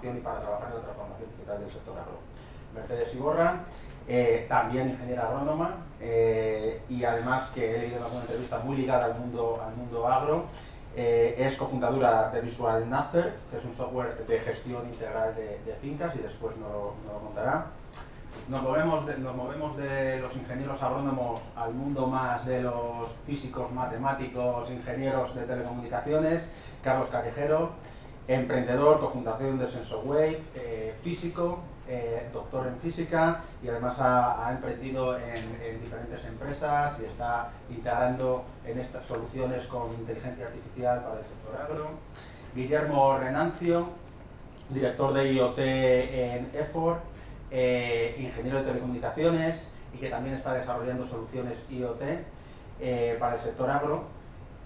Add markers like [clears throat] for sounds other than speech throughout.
transformación y para trabajar en la transformación digital del sector agro. Mercedes Iborra, eh, también ingeniera agrónoma eh, y además que he leído en alguna entrevista muy ligada al mundo, al mundo agro, eh, es cofundadora de Visual Nacer, que es un software de gestión integral de, fincas y después nos lo, contará. Nos movemos, de, nos movemos de los ingenieros agrónomos al mundo más de los físicos, matemáticos, ingenieros de telecomunicaciones. Carlos Callejero, emprendedor, cofundación de SensorWave, eh, físico, eh, doctor en física y además ha, emprendido en, diferentes empresas y está integrando en estas soluciones con inteligencia artificial para el sector agro. Guillermo Renancio, director de IoT en EFOR, eh, ingeniero de telecomunicaciones y que también está desarrollando soluciones IoT eh, para el sector agro.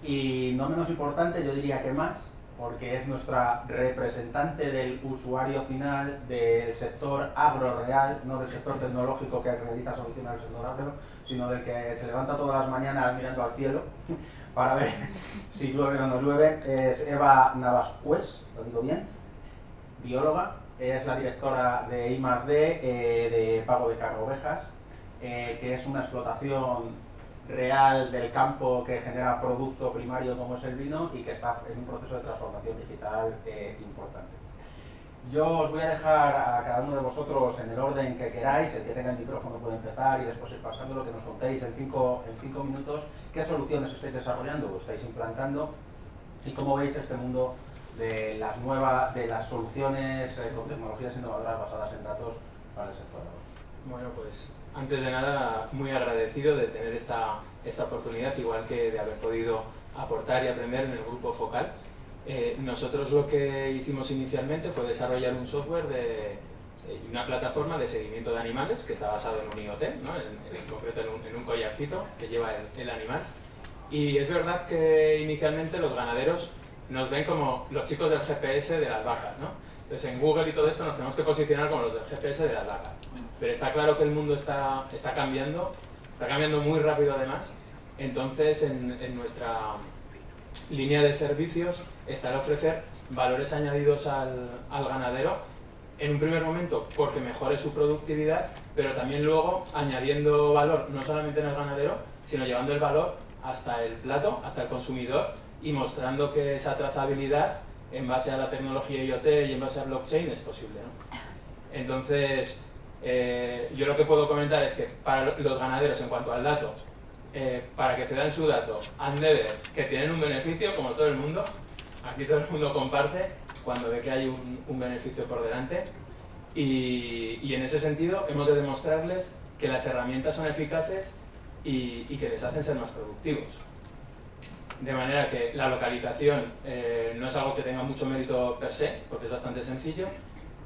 Y no menos importante, yo diría que más, porque es nuestra representante del usuario final del sector agro real, no del sector tecnológico que realiza soluciones al sector agro, sino del que se levanta todas las mañanas mirando al cielo [laughs] para ver si llueve o no llueve. Es Eva Navascues, lo digo bien, bióloga, es la directora de I+.D. Eh, de Pago de Cargo Ovejas, eh, que es una explotación real del campo que genera producto primario como es el vino y que está en un proceso de transformación digital eh, importante. Yo os voy a dejar a cada uno de vosotros en el orden que queráis, el que tenga el micrófono puede empezar y después ir pasando lo que nos contéis en cinco, en cinco minutos, qué soluciones estáis desarrollando o estáis implantando y cómo veis este mundo de las nuevas, de las soluciones eh, con tecnologías innovadoras basadas en datos para el sector. Bueno, pues antes de nada, muy agradecido de tener esta, esta oportunidad, igual que de haber podido aportar y aprender en el grupo Focal. Eh, nosotros lo que hicimos inicialmente fue desarrollar un software de eh, una plataforma de seguimiento de animales que está basado en un IoT, ¿no? en, concreto en un, en un, collarcito que lleva el, el, animal. Y es verdad que inicialmente los ganaderos nos ven como los chicos del GPS de las vacas. ¿no? Entonces en Google y todo esto nos tenemos que posicionar como los del GPS de las vacas. Pero está claro que el mundo está, está cambiando, está cambiando muy rápido además, entonces en, nuestra línea de servicios está el ofrecer valores añadidos al, al ganadero en un primer momento porque mejore su productividad, pero también luego añadiendo valor no solamente en el ganadero, sino llevando el valor hasta el plato, hasta el consumidor y mostrando que esa trazabilidad en base a la tecnología IoT y en base a blockchain es posible. Entonces, eh, yo lo que puedo comentar es que para los ganaderos en cuanto al dato, eh, para que cedan su dato, han de ver que tienen un beneficio, como todo el mundo, aquí todo el mundo comparte cuando ve que hay un, beneficio por delante, y, en ese sentido hemos de demostrarles que las herramientas son eficaces y, que les hacen ser más productivos. De manera que la localización eh, no es algo que tenga mucho mérito per se, porque es bastante sencillo,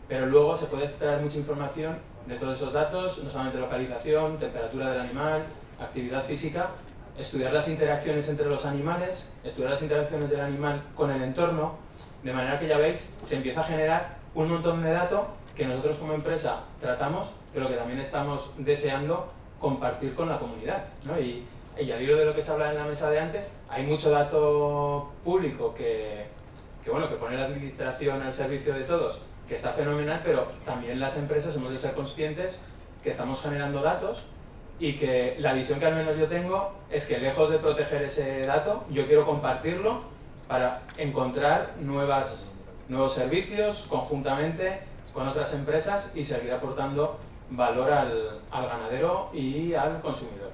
pero luego se puede extraer mucha información de todos esos datos, no solamente localización, temperatura del animal, actividad física, estudiar las interacciones entre los animales, estudiar las interacciones del animal con el entorno, de manera que ya veis, se empieza a generar un montón de datos que nosotros como empresa tratamos, pero que también estamos deseando compartir con la comunidad. ¿no? Y, al hilo de lo que se habla en la mesa de antes, hay mucho dato público que, que, bueno, que pone la administración al servicio de todos que está fenomenal, pero también las empresas hemos de ser conscientes que estamos generando datos y que la visión que al menos yo tengo es que lejos de proteger ese dato, yo quiero compartirlo para encontrar nuevas, nuevos servicios conjuntamente con otras empresas y seguir aportando valor al, al ganadero y al consumidor.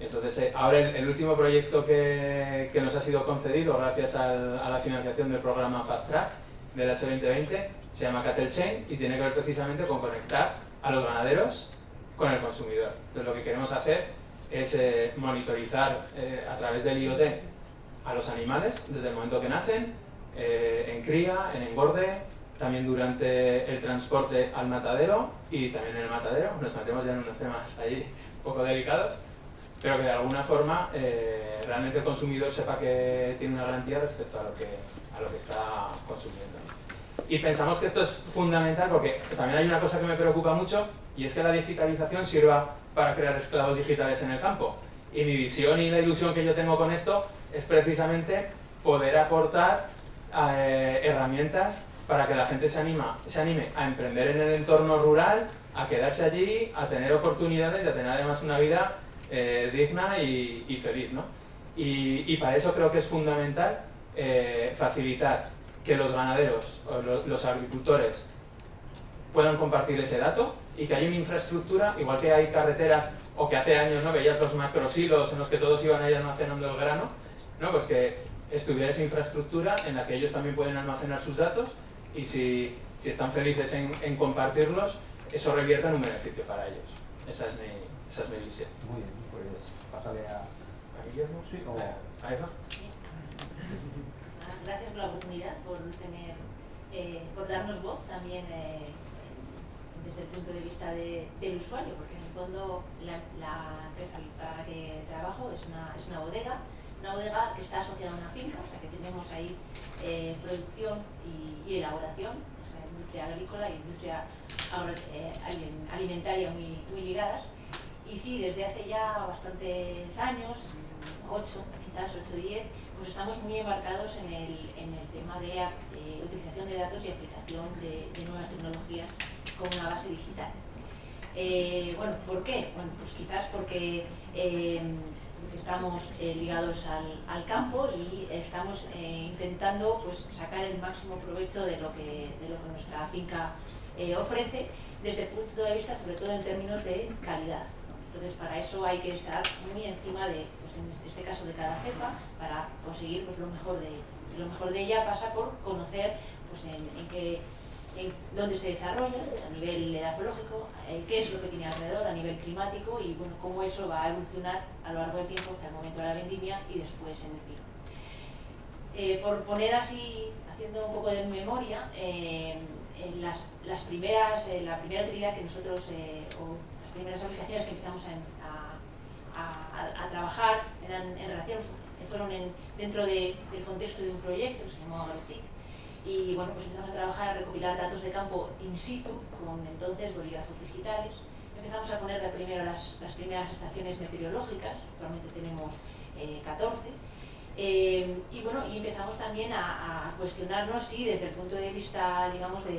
Entonces, eh, ahora el, último proyecto que, que, nos ha sido concedido gracias a la financiación del programa Fast Track del H2020 se llama Cattle Chain y tiene que ver precisamente con conectar a los ganaderos con el consumidor. Entonces lo que queremos hacer es eh, monitorizar eh, a través del IoT a los animales desde el momento que nacen, eh, en cría, en engorde, también durante el transporte al matadero y también en el matadero. Nos metemos ya en unos temas ahí un poco delicados, pero que de alguna forma realmente el consumidor sepa que tiene una garantía respecto a lo que, a lo que está consumiendo. Y pensamos que esto es fundamental porque también hay una cosa que me preocupa mucho y es que la digitalización sirva para crear esclavos digitales en el campo. Y mi visión y la ilusión que yo tengo con esto es precisamente poder aportar eh, herramientas para que la gente se, anima, se anime a emprender en el entorno rural, a quedarse allí, a tener oportunidades y a tener además una vida eh, digna y, feliz. ¿no? Y, para eso creo que es fundamental eh, facilitar que los ganaderos o los, agricultores puedan compartir ese dato y que haya una infraestructura, igual que hay carreteras o que hace años ¿no? veía otros macrosilos en los que todos iban a ir almacenando el grano, ¿no? pues que estuviera esa infraestructura en la que ellos también pueden almacenar sus datos y si, si están felices en, en, compartirlos, eso revierta en un beneficio para ellos. Esa es mi, esa es mi visión. Muy bien, pues a, a Guillermo, ¿sí? O... a Eva. Gracias por la oportunidad, por, tener, eh, por darnos voz también eh, desde el punto de vista de, del usuario, porque en el fondo la, empresa para la que trabajo es una, bodega, una bodega que está asociada a una finca, o sea que tenemos ahí eh, producción y, elaboración, o sea, industria agrícola y industria alimentaria muy, muy ligadas. Y sí, desde hace ya bastantes años, 8, quizás 8 o 10, pues estamos muy embarcados en el, en el tema de utilización de datos y aplicación de, nuevas tecnologías con una base digital. Eh, bueno, ¿por qué? Bueno, pues quizás porque eh, estamos eh, ligados al, al, campo y estamos eh, intentando pues, sacar el máximo provecho de lo que, de lo que nuestra finca ofrece desde el punto de vista sobre todo en términos de calidad. Entonces para eso hay que estar muy encima de, pues, este caso de cada cepa, para conseguir pues, lo, mejor de, lo mejor de ella pasa por conocer pues, en, en qué en dónde se desarrolla a nivel edafológico, qué es lo que tiene alrededor a nivel climático y bueno, cómo eso va a evolucionar a lo largo del tiempo hasta el momento de la vendimia y después en el vino. Eh, por poner así, haciendo un poco de memoria, eh, las, las, primeras, eh, la primera utilidad que nosotros, eh, o las primeras aplicaciones que empezamos a, a, a trabajar eran en relación, fueron en, dentro de, del contexto de un proyecto que se llamó Agrotic, y bueno, pues empezamos a trabajar, a recopilar datos de campo in situ con entonces bolígrafos digitales. Empezamos a poner primero las, las primeras estaciones meteorológicas, actualmente tenemos eh, 14, eh, y bueno, y empezamos también a, a, cuestionarnos si desde el punto de vista, digamos, de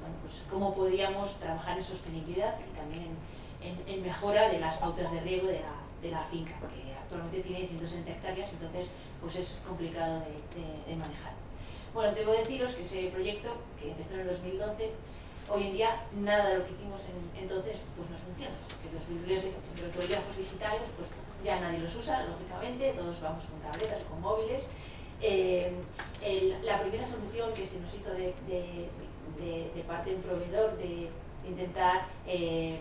bueno, pues cómo podíamos trabajar en sostenibilidad y también en, en, en mejora de las pautas de riego de la, de la finca, que actualmente tiene 160 hectáreas, entonces pues es complicado de, de, de manejar. Bueno, debo deciros que ese proyecto, que empezó en el 2012, hoy en día nada de lo que hicimos en, entonces pues nos funciona. Que los, los digitales pues ya nadie los usa, lógicamente, todos vamos con tabletas o con móviles. Eh, la primera solución que se nos hizo de parte de un proveedor de intentar eh,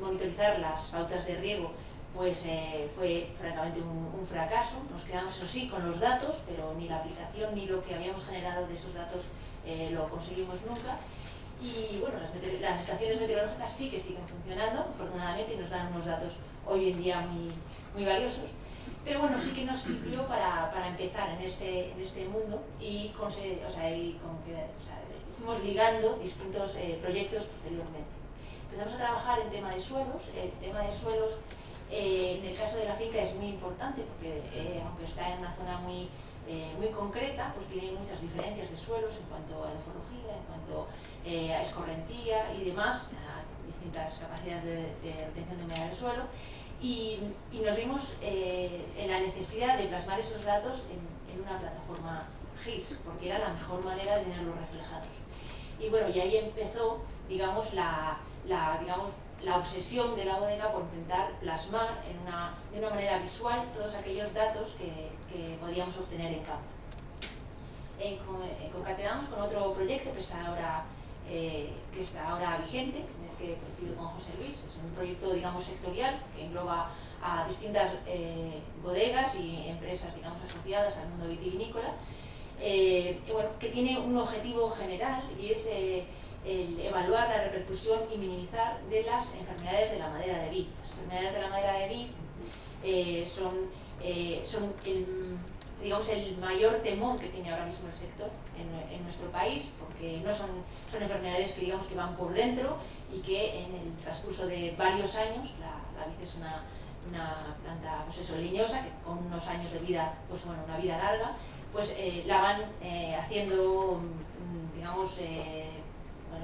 monitorizar las pautas de riego pues eh, fue francamente un, un, fracaso. Nos quedamos, eso sí, con los datos, pero ni la aplicación ni lo que habíamos generado de esos datos eh, lo conseguimos nunca. Y bueno, las, las, estaciones meteorológicas sí que siguen funcionando, afortunadamente, y nos dan unos datos hoy en día muy, muy valiosos. Pero bueno, sí que nos sirvió para, para empezar en este, en este mundo y, con, o sea, y con o sea, fuimos ligando distintos eh, proyectos posteriormente. Empezamos a trabajar en tema de suelos, el tema de suelos eh, en el caso de la finca es muy importante porque eh, aunque está en una zona muy, eh, muy concreta, pues tiene muchas diferencias de suelos en cuanto a edafología, en cuanto a escorrentía y demás, a distintas capacidades de, de retención de humedad del suelo. Y, y nos vimos en la necesidad de plasmar esos datos en, en una plataforma GIS, porque era la mejor manera de tenerlos reflejados. Y bueno, y ahí empezó, digamos, la, la digamos, la obsesión de la bodega por intentar plasmar en una, de una manera visual todos aquellos datos que, que podíamos obtener en campo. En, en, concatenamos con otro proyecto que está ahora, eh, que está ahora vigente, en el que con José Luis, es un proyecto digamos sectorial que engloba a distintas eh, bodegas y empresas digamos asociadas al mundo vitivinícola, eh, y bueno, que tiene un objetivo general y es eh, el evaluar la repercusión y minimizar de las enfermedades de la madera de vid. Las enfermedades de la madera de vid eh, son, eh, son el, digamos, el mayor temor que tiene ahora mismo el sector en, nuestro país, porque no son, son enfermedades que, digamos, que van por dentro y que en el transcurso de varios años, la, la vid es una, una planta pues leñosa, que con unos años de vida, pues bueno, una vida larga, pues eh, la van haciendo digamos,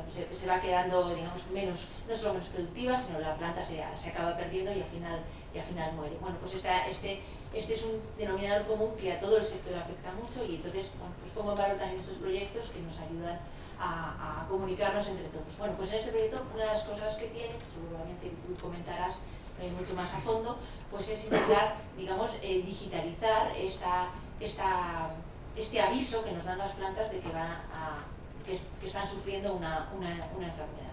bueno, se, va quedando digamos, menos, no solo menos productiva, sino la planta se, se acaba perdiendo y al final, y al final muere. Bueno, pues esta, este, este es un denominador común que a todo el sector afecta mucho y entonces bueno, pues pongo en valor también estos proyectos que nos ayudan a, a, comunicarnos entre todos. Bueno, pues en este proyecto una de las cosas que tiene, seguramente tú comentarás eh, mucho más a fondo, pues es intentar, digamos, eh, digitalizar esta, esta, este aviso que nos dan las plantas de que van a que, están sufriendo una, una, enfermedad.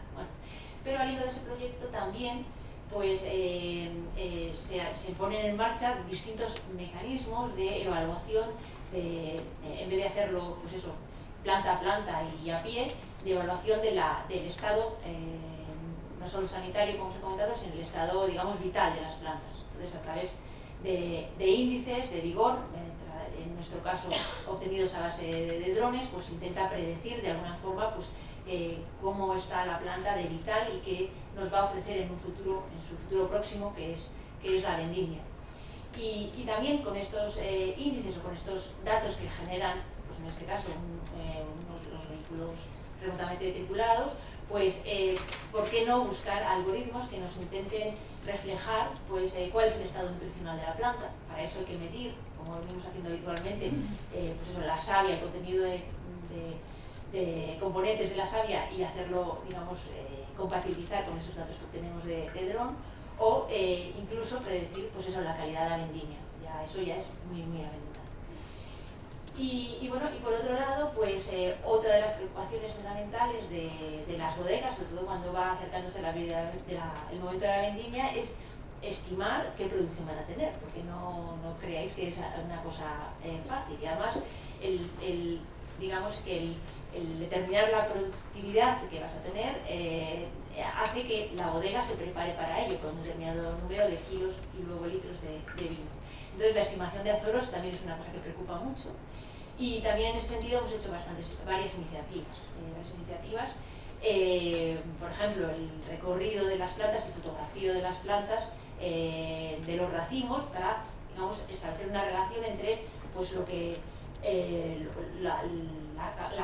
Pero al hilo de ese proyecto también pues, eh, eh, se, ponen en marcha distintos mecanismos de evaluación, en vez de hacerlo pues eso, planta a planta y a pie, de evaluación del estado, eh, no solo sanitario como os he comentado, sino el estado digamos vital de las plantas. Entonces a través de, índices de vigor, nuestro caso obtenidos a base de, drones, pues intenta predecir de alguna forma pues, eh, cómo está la planta de vital y qué nos va a ofrecer en un futuro, en su futuro próximo, que es, que es la vendimia. Y, también con estos eh, índices o con estos datos que generan, pues en este caso, eh, los vehículos remotamente tripulados, pues ¿por qué no buscar algoritmos que nos intenten reflejar pues, cuál es el estado nutricional de la planta? Para eso hay que medir como venimos haciendo habitualmente, eh, pues eso, la savia, el contenido de, componentes de la savia y hacerlo, digamos, eh, compatibilizar con esos datos que obtenemos de, de o eh, incluso predecir, pues eso, la calidad de la vendimia. Ya, eso ya es muy, muy aventurado. Y, y, bueno, y por otro lado, pues otra de las preocupaciones fundamentales de, de, las bodegas, sobre todo cuando va acercándose la, vida el momento de la vendimia, es estimar qué producción van a tener, porque no, no creáis que es una cosa eh, fácil. Y además, el, el, digamos que el, determinar la productividad que vas a tener eh, hace que la bodega se prepare para ello, con un determinado número de kilos y luego litros de, vino. Entonces, la estimación de azoros también es una cosa que preocupa mucho. Y también en ese sentido hemos hecho bastantes, varias iniciativas. Eh, varias iniciativas por ejemplo, el recorrido de las plantas y fotografía de las plantas eh, de los racimos para digamos, establecer una relación entre pues, lo que, eh, la,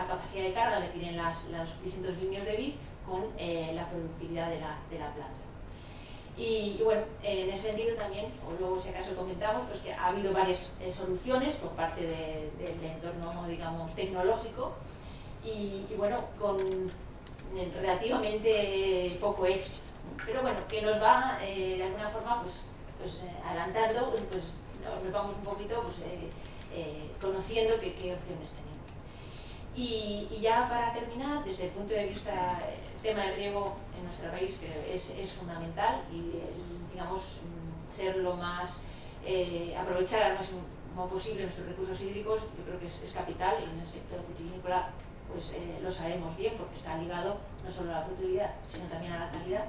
capacidad de carga que tienen las, los distintos líneas de vid con eh, la productividad de la, de la planta. Y, bueno, en ese sentido también, o luego si acaso comentamos, pues que ha habido varias soluciones por parte de, del entorno, digamos, tecnológico y, y bueno, con relativamente poco éxito pero bueno, que nos va eh, de alguna forma pues, pues eh, adelantando, pues nos vamos un poquito pues, eh, conociendo qué opciones tenemos. Y, y, ya para terminar, desde el punto de vista, el tema del riego en nuestro país que es, es fundamental y digamos mm, ser lo más, aprovechar al máximo posible nuestros recursos hídricos, yo creo que es, es capital y en el sector vitivinícola pues lo sabemos bien porque está ligado no solo a la productividad, sino también a la calidad.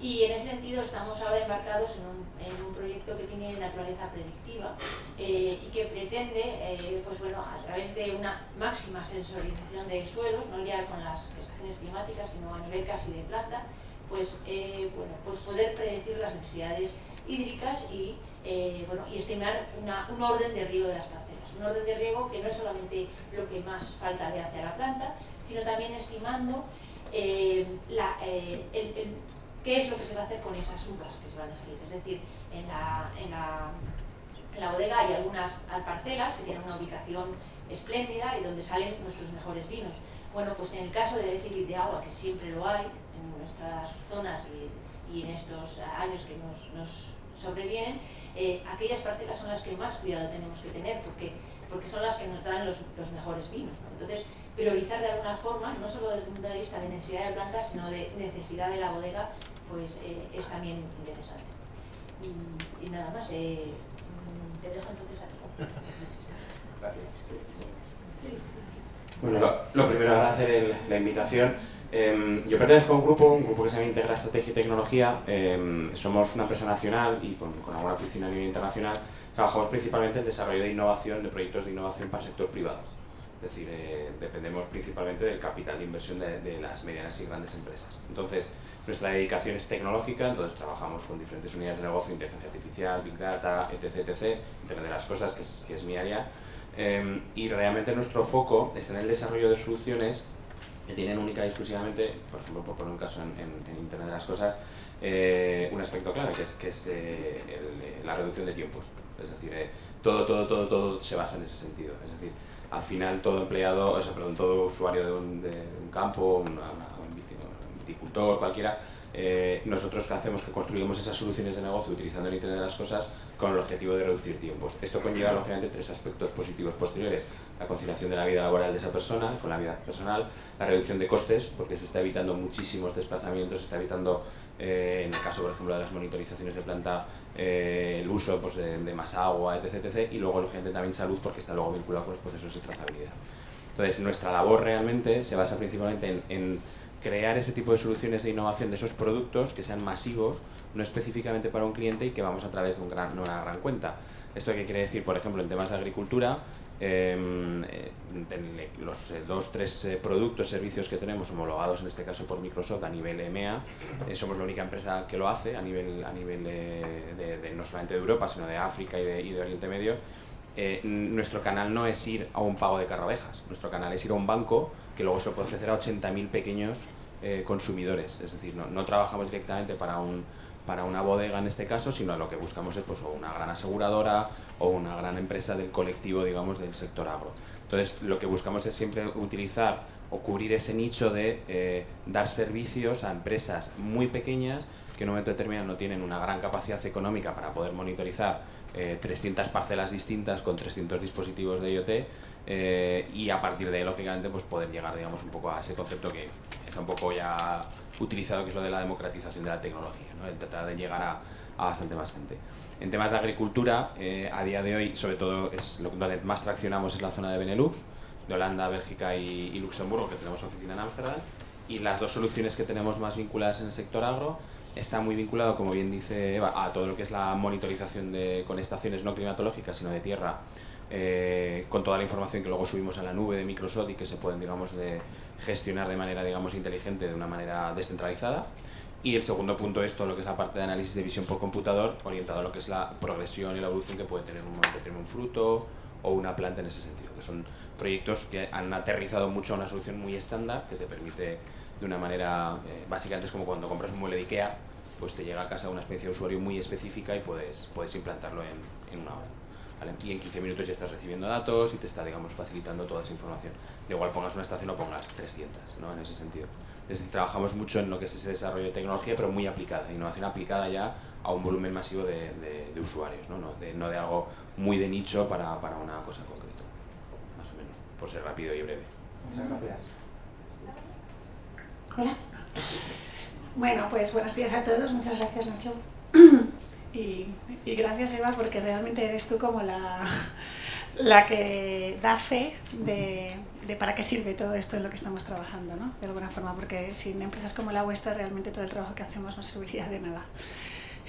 Y en ese sentido estamos ahora embarcados en un, en un proyecto que tiene naturaleza predictiva eh, y que pretende, eh, pues bueno, a través de una máxima sensorización de suelos, no ya con las estaciones climáticas, sino a nivel casi de planta, pues, eh, bueno, pues poder predecir las necesidades hídricas y, eh, bueno, y estimar una, un orden de riego de las parcelas. Un orden de riego que no es solamente lo que más falta le hace a la planta, sino también estimando la, el qué es lo que se va a hacer con esas uvas que se van a salir. Es decir, en la, en la, en la bodega hay algunas parcelas que tienen una ubicación espléndida y donde salen nuestros mejores vinos. Bueno, pues en el caso de déficit de agua, que siempre lo hay en nuestras zonas y, en estos años que nos, sobrevienen, eh, aquellas parcelas son las que más cuidado tenemos que tener porque, porque son las que nos dan los, los mejores vinos. ¿no? Entonces, priorizar de alguna forma, no solo desde el punto de vista de necesidad de plantas, sino de necesidad de la bodega, pues eh, es también interesante. Y, y nada más, eh, mm, te dejo entonces aquí. Gracias. Sí, sí, sí. Bueno, lo, lo primero agradecer el, la invitación. Eh, yo pertenezco a un grupo, un grupo que se llama Integra Estrategia y Tecnología. Eh, somos una empresa nacional y con, con alguna oficina a nivel internacional. Trabajamos principalmente en el desarrollo de innovación, de proyectos de innovación para el sector privado. Es decir, eh, dependemos principalmente del capital de inversión de, de las medianas y grandes empresas. Entonces, nuestra dedicación es tecnológica, entonces trabajamos con diferentes unidades de negocio, inteligencia artificial, big data, etc, etc, Internet de las cosas, que es, mi área. Eh, y realmente nuestro foco está en el desarrollo de soluciones que tienen única y exclusivamente, por ejemplo, por poner un caso en, Internet de las Cosas, eh, un aspecto clave que es, que es eh, la reducción de tiempos. Es decir, todo, todo, todo, todo se basa en ese sentido. Es decir, al final todo empleado, o sea, perdón, todo usuario de un, campo, un viticultor, cualquiera, eh, nosotros hacemos que construimos esas soluciones de negocio utilizando el Internet de las Cosas con el objetivo de reducir tiempos. Esto conlleva, lógicamente, tres aspectos positivos posteriores. La conciliación de la vida laboral de esa persona con la vida personal, la reducción de costes, porque se está evitando muchísimos desplazamientos, se está evitando, eh, en el caso, por ejemplo, de las monitorizaciones de planta, eh, el uso pues, de, más agua, etc, etc. Y luego, lógicamente, también salud, porque está luego vinculado con los procesos de trazabilidad. Entonces, nuestra labor realmente se basa principalmente en crear ese tipo de soluciones de innovación de esos productos que sean masivos, no específicamente para un cliente y que vamos a través de un gran, una gran cuenta. ¿Esto qué quiere decir? Por ejemplo, en temas de agricultura, eh, los eh, dos, tres eh, productos, servicios que tenemos homologados en este caso por Microsoft a nivel EMEA, somos la única empresa que lo hace a nivel, a nivel de, no solamente de Europa, sino de África y de, y de Oriente Medio. nuestro canal no es ir a un pago de carrovejas, nuestro canal es ir a un banco que luego se puede ofrecer a 80.000 pequeños eh, consumidores. Es decir, no, no, trabajamos directamente para, un, para una bodega en este caso, sino lo que buscamos es pues, una gran aseguradora o una gran empresa del colectivo, digamos, del sector agro. Entonces, lo que buscamos es siempre utilizar o cubrir ese nicho de eh, dar servicios a empresas muy pequeñas que en un momento determinado no tienen una gran capacidad económica para poder monitorizar 300 eh, parcelas distintas con 300 dispositivos de IoT eh, y a partir de ahí, lógicamente, pues poder llegar, digamos, un poco a ese concepto que está un poco ya utilizado, que es lo de la democratización de la tecnología, ¿no? el tratar de llegar a, bastante más gente. En temas de agricultura, eh, a día de hoy, sobre todo, es lo donde más traccionamos es la zona de Benelux, de Holanda, Bélgica y, y Luxemburgo, que tenemos oficina en Ámsterdam, y las dos soluciones que tenemos más vinculadas en el sector agro está muy vinculado, como bien dice Eva, a todo lo que es la monitorización de, con estaciones no climatológicas, sino de tierra, eh, con toda la información que luego subimos a la nube de Microsoft y que se pueden digamos, gestionar de manera digamos, inteligente, de una manera descentralizada. Y el segundo punto es lo que es la parte de análisis de visión por computador, orientado a lo que es la progresión y la evolución que puede tener un, tener un fruto o una planta en ese sentido, que son proyectos que han aterrizado mucho a una solución muy estándar que te permite de una manera, eh, básicamente es como cuando compras un mueble de Ikea, pues te llega a casa una experiencia de usuario muy específica y puedes, puedes implantarlo en, en una hora. Y en 15 minutos ya estás recibiendo datos y te está, digamos, facilitando toda esa información. De igual pongas una estación o pongas 300, ¿no? En ese sentido. Entonces, trabajamos mucho en lo que es ese desarrollo de tecnología, pero muy aplicada, innovación aplicada ya a un volumen masivo de, de, usuarios, ¿no? No de, no de, algo muy de nicho para, para una cosa concreta, más o menos, por ser rápido y breve. Muchas gracias. Hola. Bueno, pues buenos días a todos, muchas gracias Nacho. Y, gracias Eva porque realmente eres tú como la, la que da fe de, de, para qué sirve todo esto en lo que estamos trabajando, ¿no? de alguna forma, porque sin empresas como la vuestra realmente todo el trabajo que hacemos no serviría de nada.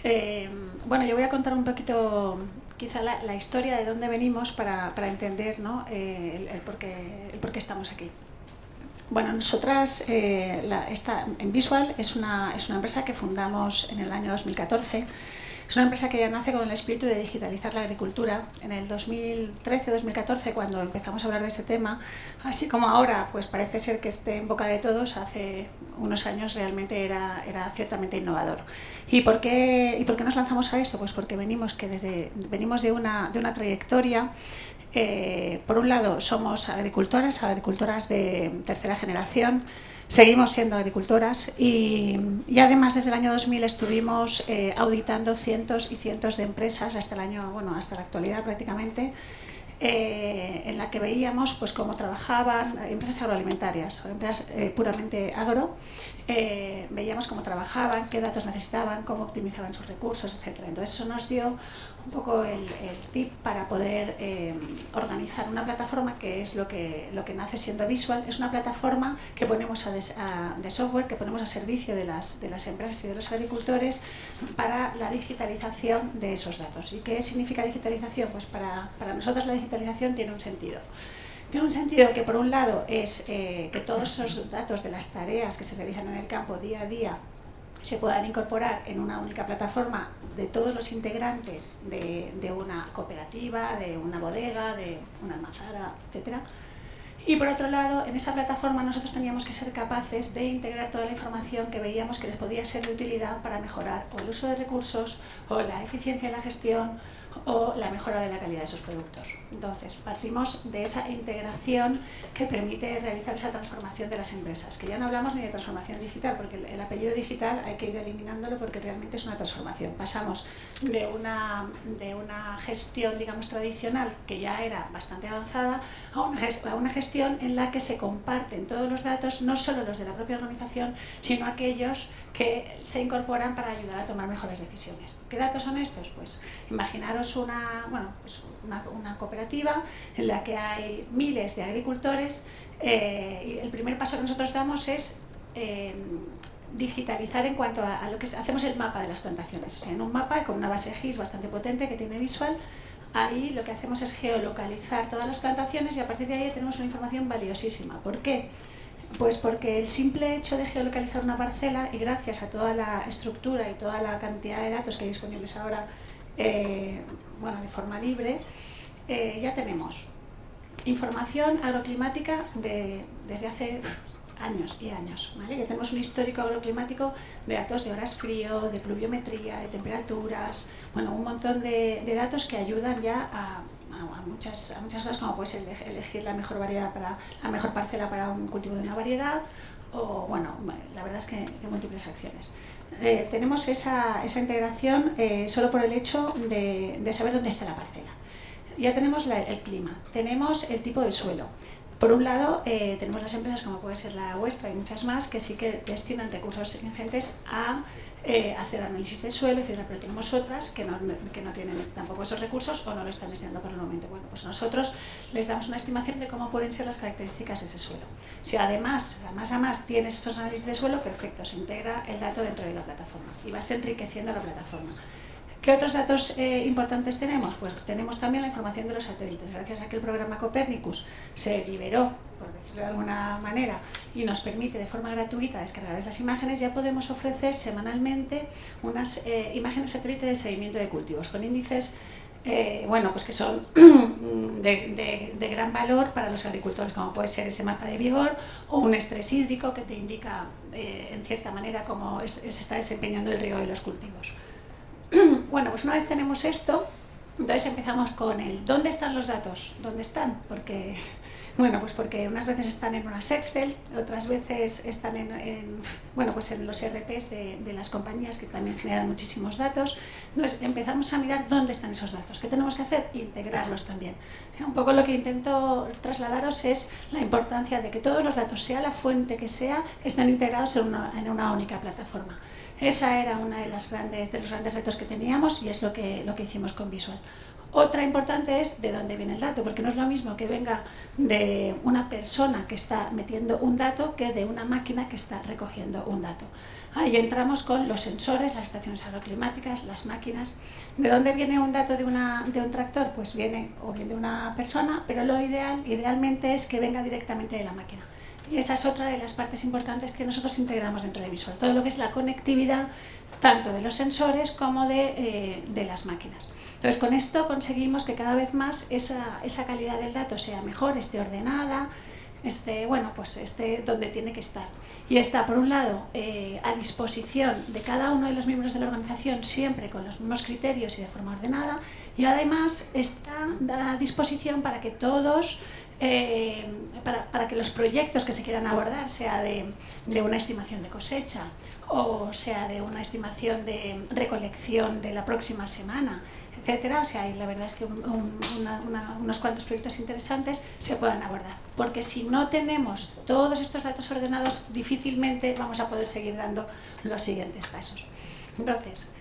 Eh, bueno, yo voy a contar un poquito quizá la, historia de dónde venimos para, para entender ¿no? eh, el, el, por qué, el por qué estamos aquí. Bueno, nosotras, eh, la, esta, en Visual es una, es una empresa que fundamos en el año 2014 es una empresa que ya nace con el espíritu de digitalizar la agricultura. En el 2013-2014, cuando empezamos a hablar de ese tema, así como ahora, pues parece ser que esté en boca de todos, hace unos años realmente era, era ciertamente innovador. ¿Y por, qué, ¿Y por qué nos lanzamos a esto? Pues porque venimos, que desde, venimos de, una, de una trayectoria eh, por un lado, somos agricultoras, agricultoras de tercera generación, Seguimos siendo agricultoras y, además desde el año 2000 estuvimos eh, auditando cientos y cientos de empresas hasta el año, bueno, hasta la actualidad prácticamente, eh, en la que veíamos pues cómo trabajaban empresas agroalimentarias, empresas eh, puramente agro, veíamos cómo trabajaban, qué datos necesitaban, cómo optimizaban sus recursos, etc. Entonces eso nos dio un poco el, tip para poder eh, organizar una plataforma que es lo que, lo que nace siendo Visual. Es una plataforma que ponemos a, de software que ponemos a servicio de las, de las empresas y de los agricultores para la digitalización de esos datos. ¿Y qué significa digitalización? Pues para, para nosotros la digitalización tiene un sentido. Tiene un sentido que por un lado es eh, que todos esos datos de las tareas que se realizan en el campo día a día se puedan incorporar en una única plataforma de todos los integrantes de, una cooperativa, de una bodega, de una almazara, etc. Y por otro lado, en esa plataforma nosotros teníamos que ser capaces de integrar toda la información que veíamos que les podía ser de utilidad para mejorar o el uso de recursos, o la eficiencia en la gestión, o la mejora de la calidad de sus productos. Entonces, partimos de esa integración que permite realizar esa transformación de las empresas, que ya no hablamos ni de transformación digital, porque el apellido digital hay que ir eliminándolo porque realmente es una transformación. Pasamos de una, de una gestión, digamos, tradicional, que ya era bastante avanzada, a una, a una gestión en la que se comparten todos los datos, no solo los de la propia organización, sino aquellos que se incorporan para ayudar a tomar mejores decisiones. ¿Qué datos son estos? Pues imaginaros una, bueno, pues una, una cooperativa en la que hay miles de agricultores eh, y el primer paso que nosotros damos es eh, digitalizar en cuanto a, a, lo que es, hacemos el mapa de las plantaciones. O sea, en un mapa con una base GIS bastante potente que tiene visual, ahí lo que hacemos es geolocalizar todas las plantaciones y a partir de ahí tenemos una información valiosísima. ¿Por qué? Pues porque el simple hecho de geolocalizar una parcela y gracias a toda la estructura y toda la cantidad de datos que hay disponibles ahora eh, bueno, de forma libre, eh, ya tenemos información agroclimática de, desde hace años y años. ¿vale? Ya tenemos un histórico agroclimático de datos de horas frío, de pluviometría, de temperaturas, bueno, un montón de, de datos que ayudan ya a, a, muchas, a muchas cosas como puedes elegir la mejor variedad para la mejor parcela para un cultivo de una variedad o bueno, la verdad es que, que múltiples acciones. Eh, tenemos esa, esa integración eh, solo por el hecho de, de, saber dónde está la parcela. Ya tenemos la, el clima, tenemos el tipo de suelo. Por un lado, eh, tenemos las empresas como puede ser la vuestra y muchas más que sí que destinan recursos ingentes a eh, hacer análisis de suelo, etc. Pero tenemos otras que no, que no tienen tampoco esos recursos o no lo están destinando por el momento. Bueno, pues nosotros les damos una estimación de cómo pueden ser las características de ese suelo. Si además, además a más tienes esos análisis de suelo, perfecto, se integra el dato dentro de la plataforma y vas enriqueciendo la plataforma. ¿Qué otros datos eh, importantes tenemos? Pues tenemos también la información de los satélites. Gracias a que el programa Copernicus se liberó, por decirlo de alguna manera, y nos permite de forma gratuita descargar esas imágenes, ya podemos ofrecer semanalmente unas eh, imágenes satélite de seguimiento de cultivos con índices eh, bueno, pues que son [clears throat] de, gran valor para los agricultores, como puede ser ese mapa de vigor o un estrés hídrico que te indica en cierta manera cómo se está desempeñando el riego de los cultivos. [clears throat] bueno, pues una vez tenemos esto, entonces empezamos con el ¿dónde están los datos? ¿Dónde están? Porque, [laughs] bueno, pues porque unas veces están en unas Excel, otras veces están en, en bueno, pues en los ERPs de, las compañías que también generan muchísimos datos. Entonces empezamos a mirar dónde están esos datos. ¿Qué tenemos que hacer? Integrarlos también. Un poco lo que intento trasladaros es la importancia de que todos los datos, sea la fuente que sea, estén integrados en una única plataforma. Esa era una de, las grandes, de los grandes retos que teníamos y es lo que, lo que hicimos con Visual. Otra importante es de dónde viene el dato, porque no es lo mismo que venga de una persona que está metiendo un dato que de una máquina que está recogiendo un dato. Ahí entramos con los sensores, las estaciones agroclimáticas, las máquinas. ¿De dónde viene un dato de, una, de un tractor? Pues viene o bien de una persona, pero lo ideal, idealmente es que venga directamente de la máquina. Y esa es otra de las partes importantes que nosotros integramos dentro de Visual, todo lo que es la conectividad tanto de los sensores como de, eh, de las máquinas. Entonces con esto conseguimos que cada vez más esa, esa calidad del dato sea mejor, esté ordenada, esté, bueno, pues esté donde tiene que estar. Y está, por un lado, eh, a disposición de cada uno de los miembros de la organización, siempre con los mismos criterios y de forma ordenada, y además está a disposición para que todos eh, para, que los proyectos que se quieran abordar, sea de, una estimación de cosecha o sea de una estimación de recolección de la próxima semana, etcétera, o sea, y la verdad es que unos cuantos proyectos interesantes se puedan abordar. Porque si no tenemos todos estos datos ordenados, difícilmente vamos a poder seguir dando los siguientes pasos. Entonces,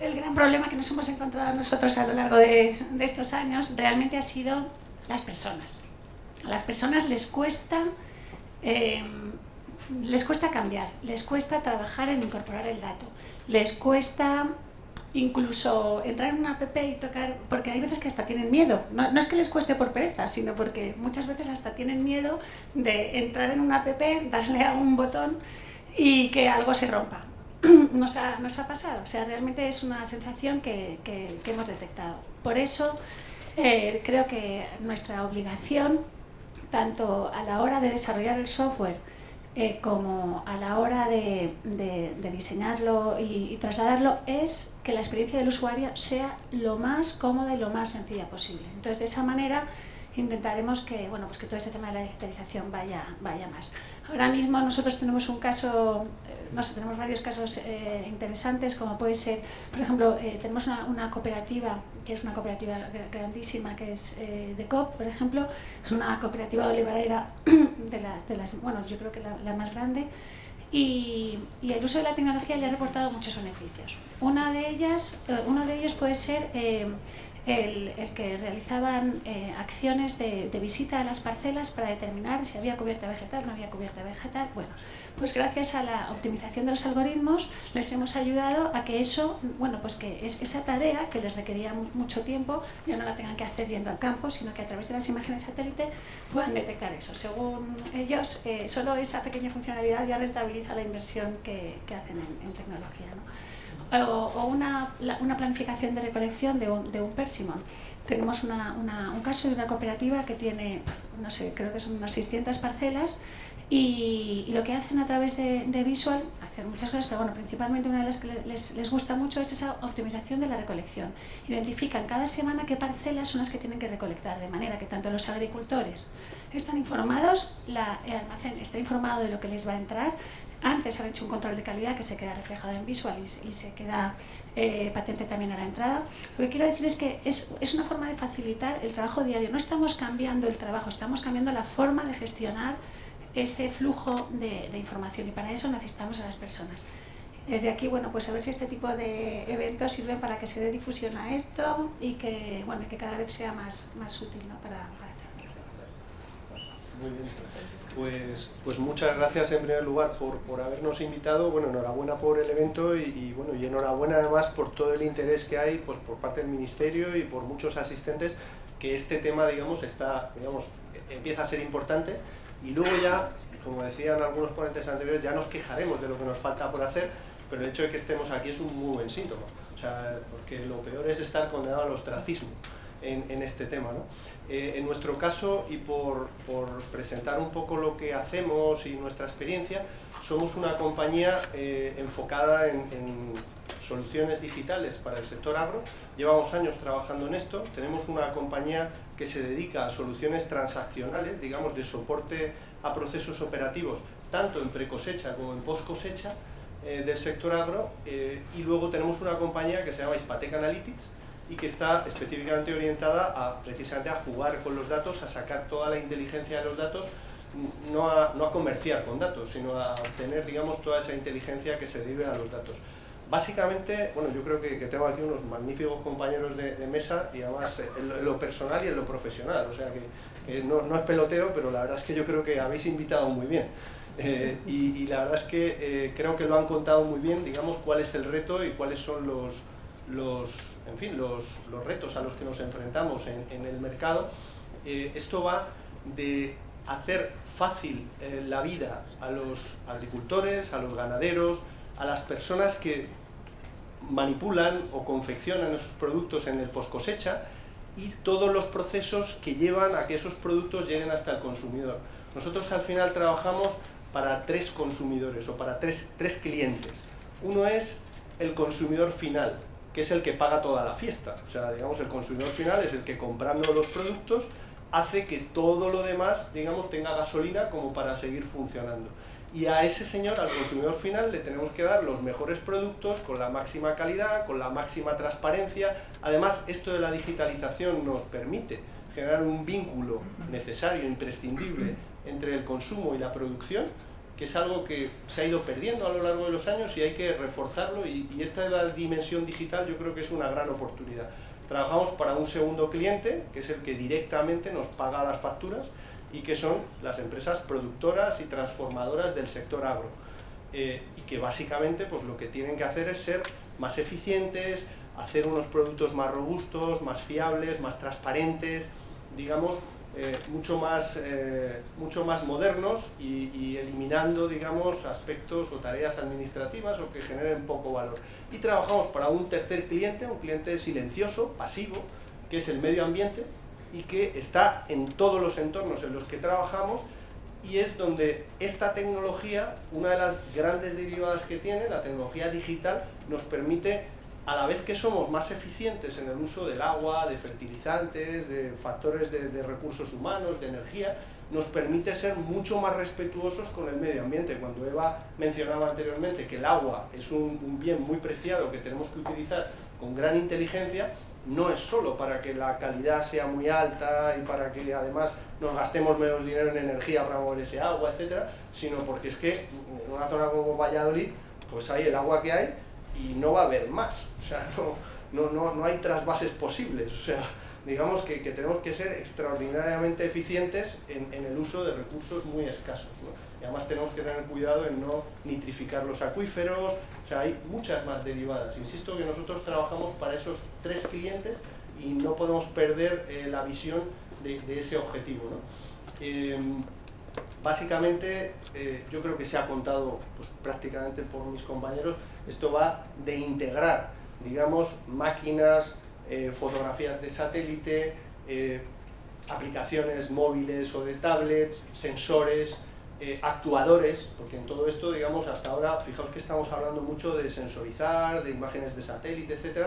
el gran problema que nos hemos encontrado nosotros a lo largo de estos años realmente ha sido las personas a las personas les cuesta, eh, les cuesta cambiar, les cuesta trabajar en incorporar el dato, les cuesta incluso entrar en una app y tocar, porque hay veces que hasta tienen miedo, no, no, es que les cueste por pereza, sino porque muchas veces hasta tienen miedo de entrar en una app, darle a un botón y que algo se rompa. [clears throat] Nos ha, nos ha pasado, o sea, realmente es una sensación que, que, hemos detectado. Por eso eh, creo que nuestra obligación tanto a la hora de desarrollar el software eh, como a la hora de, diseñarlo y, trasladarlo es que la experiencia del usuario sea lo más cómoda y lo más sencilla posible. Entonces, de esa manera intentaremos que, bueno, pues que todo este tema de la digitalización vaya, vaya más. Ahora mismo nosotros tenemos un caso, eh, no sé, tenemos varios casos eh, interesantes, como puede ser, por ejemplo, tenemos una, cooperativa, que es una cooperativa grandísima, que es de COP, por ejemplo, es una cooperativa [clears throat] de olivarera de, de las, bueno, yo creo que la, más grande, y, y, el uso de la tecnología le ha reportado muchos beneficios. Una de ellas, uno de ellos puede ser el, que realizaban eh, acciones de, visita a las parcelas para determinar si había cubierta vegetal no había cubierta vegetal. Bueno, pues gracias a la optimización de los algoritmos les hemos ayudado a que eso, bueno, pues que es, esa tarea que les requería mucho tiempo ya no la tengan que hacer yendo al campo, sino que a través de las imágenes satélite puedan detectar eso. Según ellos, eh, solo esa pequeña funcionalidad ya rentabiliza la inversión que, hacen en, tecnología. ¿no? o, una, una, planificación de recolección de un, de un. Tenemos un caso de una cooperativa que tiene, no sé, creo que son unas 600 parcelas y, y lo que hacen a través de, de, Visual, hacen muchas cosas, pero bueno, principalmente una de las que les, les gusta mucho es esa optimización de la recolección. Identifican cada semana qué parcelas son las que tienen que recolectar, de manera que tanto los agricultores están informados, la, el almacén está informado de lo que les va a entrar, antes han hecho un control de calidad que se queda reflejado en Visual y, se queda eh, patente también a la entrada. Lo que quiero decir es que es, es, una forma de facilitar el trabajo diario. No estamos cambiando el trabajo, estamos cambiando la forma de gestionar ese flujo de, de información y para eso necesitamos a las personas. Desde aquí, bueno, pues a ver si este tipo de eventos sirven para que se dé difusión a esto y que, bueno, que cada vez sea más, más útil ¿no? para, para Muy bien. Pues, pues muchas gracias en primer lugar por, por habernos invitado, bueno, enhorabuena por el evento y, bueno, y enhorabuena además por todo el interés que hay pues, por parte del Ministerio y por muchos asistentes que este tema, digamos, está, digamos, empieza a ser importante y luego ya, como decían algunos ponentes anteriores, ya nos quejaremos de lo que nos falta por hacer, pero el hecho de que estemos aquí es un muy buen síntoma, o sea, porque lo peor es estar condenado al ostracismo en, este tema. ¿no? Eh, en nuestro caso, y por, por, presentar un poco lo que hacemos y nuestra experiencia, somos una compañía eh, enfocada en, en, soluciones digitales para el sector agro. Llevamos años trabajando en esto. Tenemos una compañía que se dedica a soluciones transaccionales, digamos, de soporte a procesos operativos, tanto en precosecha como en post cosecha, eh, del sector agro y luego tenemos una compañía que se llama Ispatec Analytics y que está específicamente orientada a, precisamente a jugar con los datos, a sacar toda la inteligencia de los datos, no a, no a comerciar con datos, sino a obtener digamos, toda esa inteligencia que se debe a los datos. Básicamente, bueno, yo creo que, tengo aquí unos magníficos compañeros de, mesa y además en lo, personal y en lo profesional, o sea que, no, no, es peloteo, pero la verdad es que yo creo que habéis invitado muy bien. Eh, y, la verdad es que eh, creo que lo han contado muy bien, digamos, cuál es el reto y cuáles son los, los en fin, los, los, retos a los que nos enfrentamos en, el mercado, eh, esto va de hacer fácil la vida a los agricultores, a los ganaderos, a las personas que manipulan o confeccionan esos productos en el post cosecha y todos los procesos que llevan a que esos productos lleguen hasta el consumidor. Nosotros al final trabajamos para tres consumidores o para tres, tres clientes. Uno es el consumidor final, que es el que paga toda la fiesta. O sea, digamos, el consumidor final es el que comprando los productos hace que todo lo demás, digamos, tenga gasolina como para seguir funcionando. Y a ese señor, al consumidor final, le tenemos que dar los mejores productos con la máxima calidad, con la máxima transparencia. Además, esto de la digitalización nos permite generar un vínculo necesario, imprescindible, entre el consumo y la producción, que es algo que se ha ido perdiendo a lo largo de los años y hay que reforzarlo y, esta de la dimensión digital yo creo que es una gran oportunidad. Trabajamos para un segundo cliente, que es el que directamente nos paga las facturas y que son las empresas productoras y transformadoras del sector agro. Eh, y que básicamente pues, lo que tienen que hacer es ser más eficientes, hacer unos productos más robustos, más fiables, más transparentes, digamos, eh, mucho, más, eh, mucho más modernos y, eliminando, digamos, aspectos o tareas administrativas o que generen poco valor. Y trabajamos para un tercer cliente, un cliente silencioso, pasivo, que es el medio ambiente, y que está en todos los entornos en los que trabajamos y es donde esta tecnología, una de las grandes derivadas que tiene, la tecnología digital, nos permite, a la vez que somos más eficientes en el uso del agua, de fertilizantes, de factores de, recursos humanos, de energía, nos permite ser mucho más respetuosos con el medio ambiente. Cuando Eva mencionaba anteriormente que el agua es un bien muy preciado que tenemos que utilizar con gran inteligencia, no es solo para que la calidad sea muy alta y para que además nos gastemos menos dinero en energía para mover ese agua, etcétera, sino porque es que en una zona como Valladolid, pues hay el agua que hay y no va a haber más, o sea, [laughs] no, no, no, hay trasvases posibles, o sea, digamos que, tenemos que ser extraordinariamente eficientes en, el uso de recursos muy escasos. Además tenemos que tener cuidado en no nitrificar los acuíferos, o sea, hay muchas más derivadas. Insisto que nosotros trabajamos para esos tres clientes y no podemos perder eh, la visión de, ese objetivo. ¿no? Eh, básicamente, eh, yo creo que se ha contado pues, prácticamente por mis compañeros, esto va de integrar, digamos, máquinas, eh, fotografías de satélite, aplicaciones móviles o de tablets, sensores, eh, actuadores, porque en todo esto, digamos, hasta ahora, fijaos que estamos hablando mucho de sensorizar, de imágenes de satélite, etc.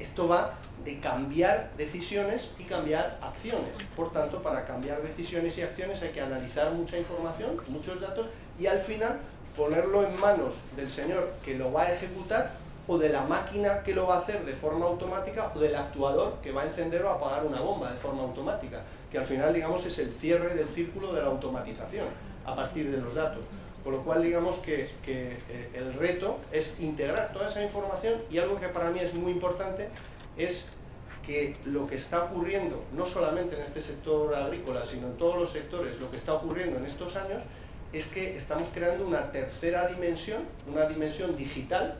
Esto va de cambiar decisiones y cambiar acciones. Por tanto, para cambiar decisiones y acciones hay que analizar mucha información, muchos datos, y al final ponerlo en manos del señor que lo va a ejecutar o de la máquina que lo va a hacer de forma automática o del actuador que va a encender o apagar una bomba de forma automática, que al final digamos es el cierre del círculo de la automatización a partir de los datos. Con lo cual digamos que, que eh, el reto es integrar toda esa información y algo que para mí es muy importante es que lo que está ocurriendo, no solamente en este sector agrícola, sino en todos los sectores, lo que está ocurriendo en estos años es que estamos creando una tercera dimensión, una dimensión digital,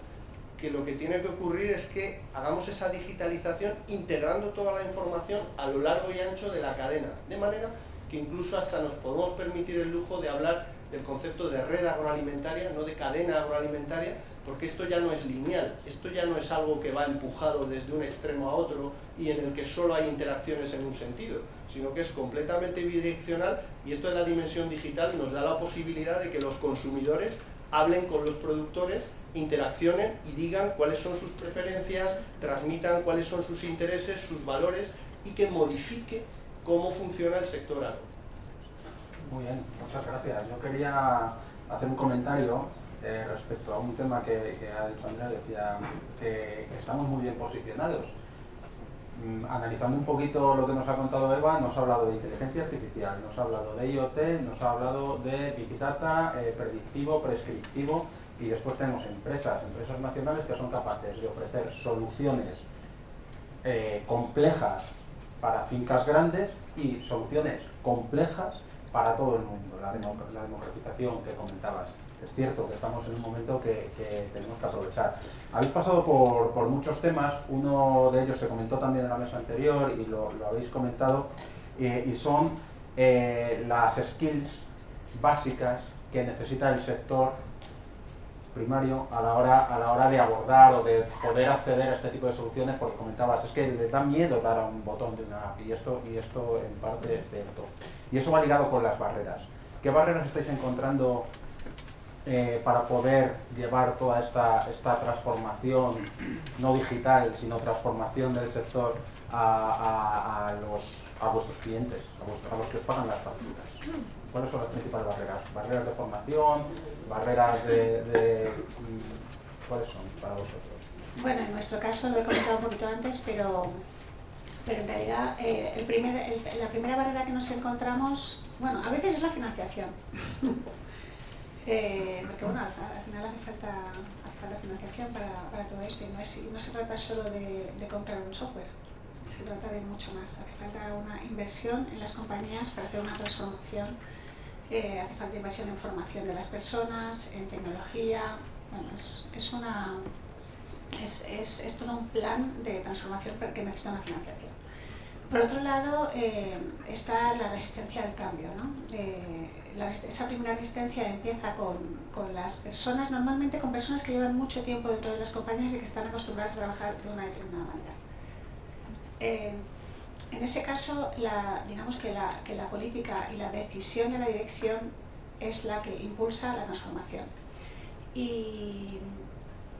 que lo que tiene que ocurrir es que hagamos esa digitalización integrando toda la información a lo largo y ancho de la cadena, de manera que incluso hasta nos podemos permitir el lujo de hablar del concepto de red agroalimentaria, no de cadena agroalimentaria, porque esto ya no es lineal, esto ya no es algo que va empujado desde un extremo a otro y en el que solo hay interacciones en un sentido, sino que es completamente bidireccional y esto de la dimensión digital nos da la posibilidad de que los consumidores hablen con los productores interaccionen y digan cuáles son sus preferencias, transmitan cuáles son sus intereses, sus valores y que modifique cómo funciona el sector agro. Muy bien, muchas gracias. Yo quería hacer un comentario eh, respecto a un tema que, ha dicho Andrea, decía que estamos muy bien posicionados. Mm, analizando un poquito lo que nos ha contado Eva, nos ha hablado de inteligencia artificial, nos ha hablado de IoT, nos ha hablado de Big Data, eh, predictivo, prescriptivo, y después tenemos empresas, empresas nacionales que son capaces de ofrecer soluciones eh, complejas para fincas grandes y soluciones complejas para todo el mundo, la, democratización que comentabas. Es cierto que estamos en un momento que, tenemos que aprovechar. Habéis pasado por, muchos temas, uno de ellos se comentó también en la mesa anterior y lo, habéis comentado, eh, y son eh, las skills básicas que necesita el sector primario a la hora a la hora de abordar o de poder acceder a este tipo de soluciones porque comentabas es que le da miedo dar a un botón de una app y esto y esto en parte es cierto. Y eso va ligado con las barreras. ¿qué barreras estáis encontrando eh, para poder llevar toda esta, esta transformación no digital sino transformación del sector a, los, a vuestros clientes a, a los que os pagan las facturas ¿Cuáles son las principales barreras? ¿Barreras de formación? ¿Barreras de, ¿Cuáles son para vosotros? Bueno, en nuestro caso lo he comentado un poquito antes, pero, pero en realidad eh, el primer, la primera barrera que nos encontramos, bueno, a veces es la financiación. [laughs] eh, porque bueno, al, final hace falta, hace falta financiación para, para, todo esto y no, es, no se trata solo de comprar un software se trata de mucho más. Hace falta una inversión en las compañías para hacer una transformación eh, hace falta inversión en formación de las personas, en tecnología, bueno, es, es una, es, es, es, todo un plan de transformación que necesita una financiación. Por otro lado, eh, está la resistencia al cambio. ¿no? Eh, esa primera resistencia empieza con, con, las personas, normalmente con personas que llevan mucho tiempo dentro de las compañías y que están acostumbradas a trabajar de una determinada manera. Eh, en ese caso, digamos que la, que política y la decisión de la dirección es la que impulsa la transformación. Y,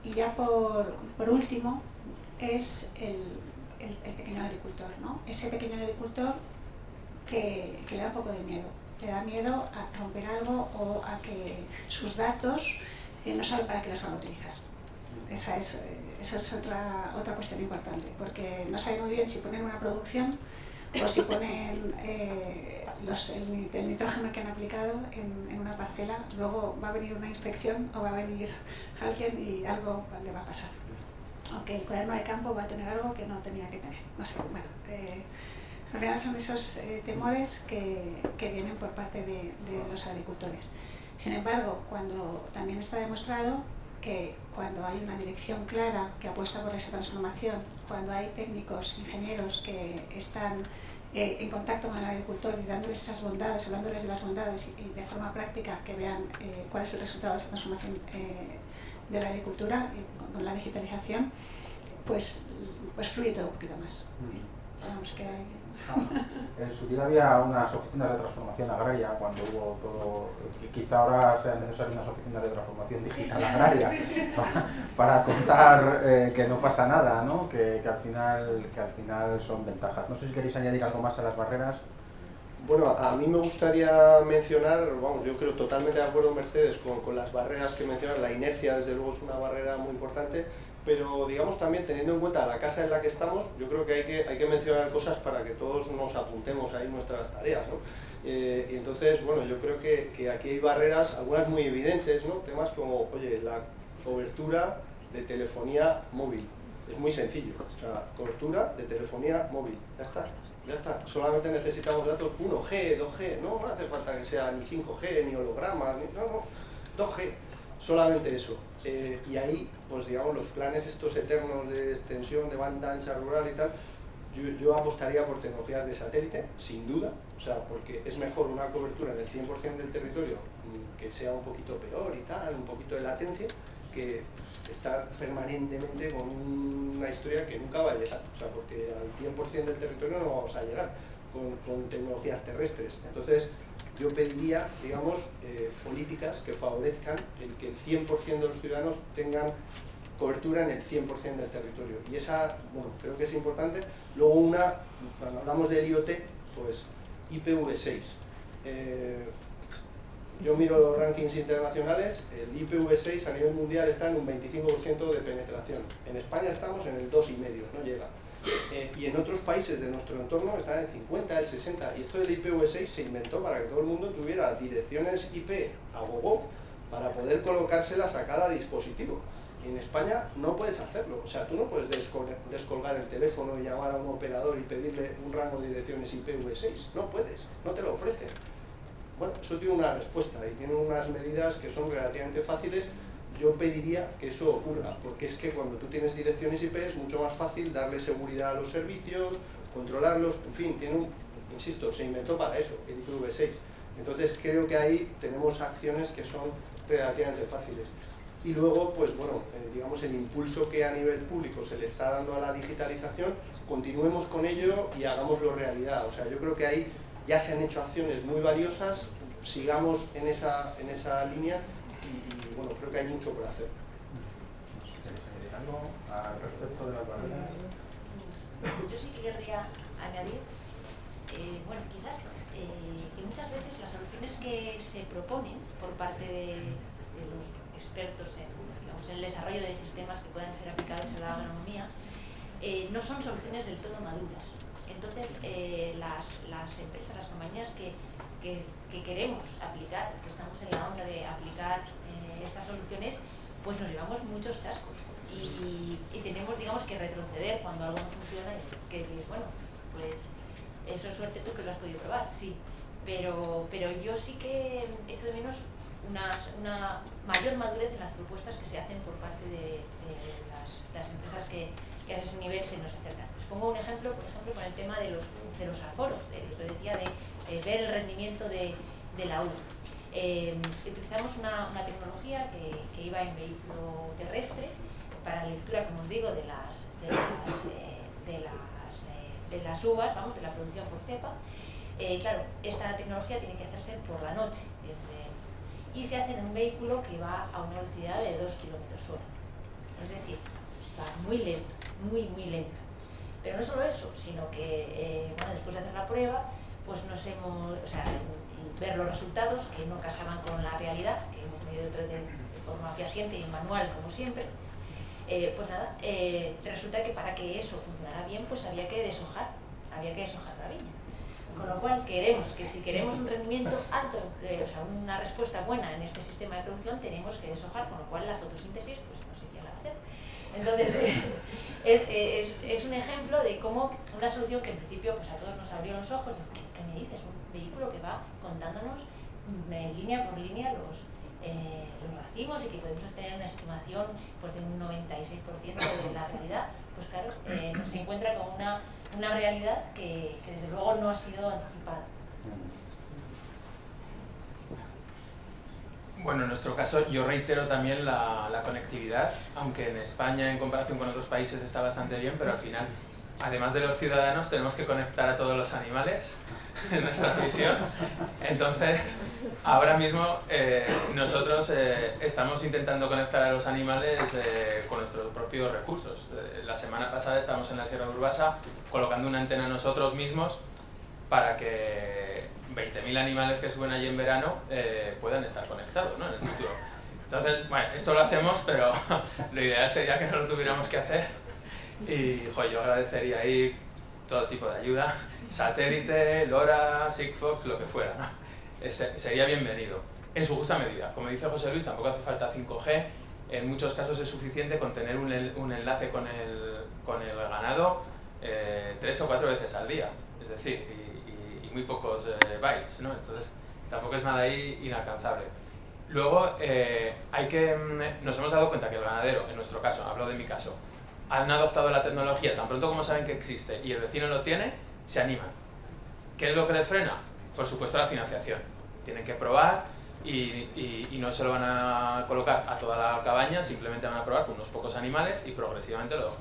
ya por, por, último, es el, pequeño agricultor, ¿no? Ese pequeño agricultor que, le da un poco de miedo. Le da miedo a romper algo o a que sus datos eh, no saben para qué los van a utilizar. Esa es, esa es otra, otra cuestión importante, porque no saben muy bien si ponen una producción o si ponen eh, el, nitrógeno que han aplicado en, una parcela, luego va a venir una inspección o va a venir [laughs] alguien y algo le va a pasar. Aunque el cuaderno de campo va a tener algo que no tenía que tener. No sé, bueno, eh, al final son esos eh, temores que, que, vienen por parte de, de los agricultores. Sin embargo, cuando también está demostrado que cuando hay una dirección clara que apuesta por esa transformación, cuando hay técnicos, ingenieros que están eh, en contacto con el agricultor y dándoles esas bondades, hablándoles de las bondades y, de forma práctica que vean eh, cuál es el resultado de esa transformación eh, de la agricultura con, con, la digitalización, pues, pues fluye todo un poquito más. Vamos, que hay, en su día había unas oficinas de transformación agraria cuando hubo todo, quizá ahora sean necesarias unas oficinas de transformación digital agraria [laughs] para, para contar eh, que no pasa nada, ¿no? Que, que, al final, que al final son ventajas. No sé si queréis añadir algo más a las barreras. Bueno, a mí me gustaría mencionar, vamos, yo creo totalmente de acuerdo Mercedes con, con las barreras que mencionas, la inercia desde luego es una barrera muy importante, pero digamos también teniendo en cuenta la casa en la que estamos, yo creo que hay que, hay que mencionar cosas para que todos nos apuntemos ahí nuestras tareas, ¿no? Eh, y entonces, bueno, yo creo que, que, aquí hay barreras, algunas muy evidentes, ¿no? Temas como, oye, la cobertura de telefonía móvil, es muy sencillo, o sea, cobertura de telefonía móvil, ya está, ya está, solamente necesitamos datos. 1G, 2G, no, no hace falta que sea ni 5G, ni hologramas, ni, no, no, 2G, solamente eso. Eh, y ahí, pues digamos, los planes estos eternos de extensión de banda ancha rural y tal, yo, yo, apostaría por tecnologías de satélite, sin duda, o sea, porque es mejor una cobertura en el 100% del territorio mm, que sea un poquito peor y tal, un poquito de latencia, que estar permanentemente con una historia que nunca va a llegar, o sea, porque al 100% del territorio no vamos a llegar con, con tecnologías terrestres. Entonces, yo pediría, digamos, eh, políticas que favorezcan el que el 100% de los ciudadanos tengan cobertura en el 100% del territorio. Y esa, bueno, creo que es importante. Luego una, cuando hablamos del IoT, pues IPv6. Eh, yo miro los rankings internacionales, el IPv6 a nivel mundial está en un 25% de penetración. En España estamos en el 2,5, no llega. Eh, y en otros países de nuestro entorno está en el 50, el 60. Y esto del IPv6 se inventó para que todo el mundo tuviera direcciones IP a gogo para poder colocárselas a cada dispositivo. Y en España no puedes hacerlo. O sea, tú no puedes descolgar el teléfono y llamar a un operador y pedirle un rango de direcciones IPv6. No puedes, no te lo ofrecen. Bueno, eso tiene una respuesta y tiene unas medidas que son relativamente fáciles yo pediría que eso ocurra, porque es que cuando tú tienes direcciones IP es mucho más fácil darle seguridad a los servicios, controlarlos, en fin, tiene un, insisto, se inventó para eso, el IPv6. Entonces creo que ahí tenemos acciones que son relativamente fáciles. Y luego, pues bueno, eh, digamos el impulso que a nivel público se le está dando a la digitalización, continuemos con ello y hagámoslo realidad. O sea, yo creo que ahí ya se han hecho acciones muy valiosas, sigamos en esa, en esa línea y, bueno, creo que hay mucho por hacer. ¿Queréis añadir algo al respecto de las barreras? Yo sí que querría añadir, eh, bueno, quizás eh, que muchas veces las soluciones que se proponen por parte de, los expertos en, digamos, el desarrollo de sistemas que puedan ser aplicados en la agronomía eh, no son soluciones del todo maduras. Entonces, las, las empresas, las compañías que que, que, queremos aplicar, que estamos en la onda de aplicar estas soluciones, pues nos llevamos muchos chascos y, tenemos, digamos, que retroceder cuando algo no funciona y que bueno, pues eso es suerte tú que lo has podido probar, sí, pero, pero yo sí que echo de menos unas, una mayor madurez en las propuestas que se hacen por parte de, de las, empresas que, a ese nivel se nos acercan. Les pongo un ejemplo, por ejemplo, con el tema de los, de los aforos, de lo que decía de eh, ver el rendimiento de, de la U. Eh, utilizamos una, una tecnología que, que, iba en vehículo terrestre para lectura, como os digo, de las, de las, eh, de las de las uvas, vamos, de la producción por cepa. Eh, claro, esta tecnología tiene que hacerse por la noche y se hace en un vehículo que va a una velocidad de 2 km hora. Es decir, va muy lento, muy, muy lento. Pero no solo eso, sino que eh, bueno, después de hacer la prueba, pues nos hemos, o sea, ver los resultados que no casaban con la realidad, que hemos medido de, forma fehaciente y manual como siempre, eh, pues nada, eh, resulta que para que eso funcionara bien, pues había que deshojar, había que deshojar la viña. Con lo cual queremos que si queremos un rendimiento alto, o sea, una respuesta buena en este sistema de producción, tenemos que deshojar, con lo cual la fotosíntesis pues no sería la hacer. Entonces, [laughs] es, es, es, un ejemplo de cómo una solución que en principio pues a todos nos abrió los ojos, ¿qué, me dices? Vehículo que va contándonos mm, línea por línea los, eh, los racimos y que podemos tener una estimación pues, de un 96% de la realidad, pues claro, eh, se encuentra con una, una realidad que, desde luego no ha sido anticipada. Bueno, en nuestro caso yo reitero también la, conectividad, aunque en España en comparación con otros países está bastante bien, pero al final, además de los ciudadanos, tenemos que conectar a todos los animales [laughs] en nuestra misión. Entonces, ahora mismo eh, nosotros eh, estamos intentando conectar a los animales eh, con nuestros propios recursos. Eh, la semana pasada estábamos en la Sierra de Urbasa colocando una antena nosotros mismos para que 20.000 animales que suben allí en verano eh, puedan estar conectados ¿no? en el futuro. Entonces, bueno, esto lo hacemos, pero [laughs] lo ideal sería que no lo tuviéramos que hacer. Y jo, yo agradecería ahí todo tipo de ayuda, satélite, LoRa, Sigfox, lo que fuera. [laughs] Ese, sería bienvenido, en su justa medida. Como dice José Luis, tampoco hace falta 5G, en muchos casos es suficiente con tener un, un enlace con el, con el ganado eh, tres o cuatro veces al día. Es decir, muy pocos eh, bytes, ¿no? Entonces tampoco es nada ahí inalcanzable. Luego, eh, hay que, mm, nos hemos dado cuenta que el ganadero, en nuestro caso, hablo de mi caso, han adoptado la tecnología tan pronto como saben que existe y el vecino lo tiene, se animan. ¿Qué es lo que les frena? Por supuesto la financiación. Tienen que probar y, no se lo van a colocar a toda la cabaña, simplemente van a probar con unos pocos animales y progresivamente lo,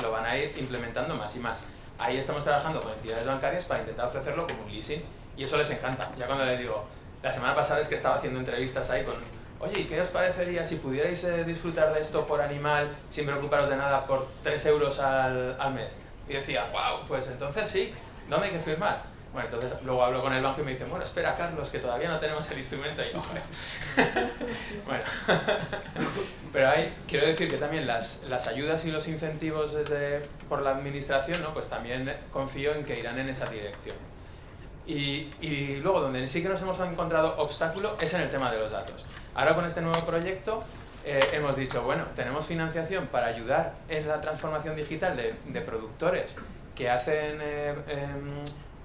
lo van a ir implementando más y más ahí estamos trabajando con entidades bancarias para intentar ofrecerlo como un leasing y eso les encanta. Ya cuando les digo, la semana pasada es que estaba haciendo entrevistas ahí con, oye, ¿qué os parecería si pudierais eh, disfrutar de esto por animal sin preocuparos de nada por 3 euros al mes? Y decía, wow, pues entonces sí, no me hay que firmar. Bueno, entonces luego hablo con el banco y me dicen, bueno, espera, Carlos, que todavía no tenemos el instrumento. Y [laughs] bueno, [laughs] pero ahí quiero decir que también las, las ayudas y los incentivos desde, por la administración, ¿no? pues también confío en que irán en esa dirección. Y, y luego, donde sí que nos hemos encontrado obstáculo es en el tema de los datos. Ahora con este nuevo proyecto eh, hemos dicho, bueno, tenemos financiación para ayudar en la transformación digital de, de productores que hacen eh, eh,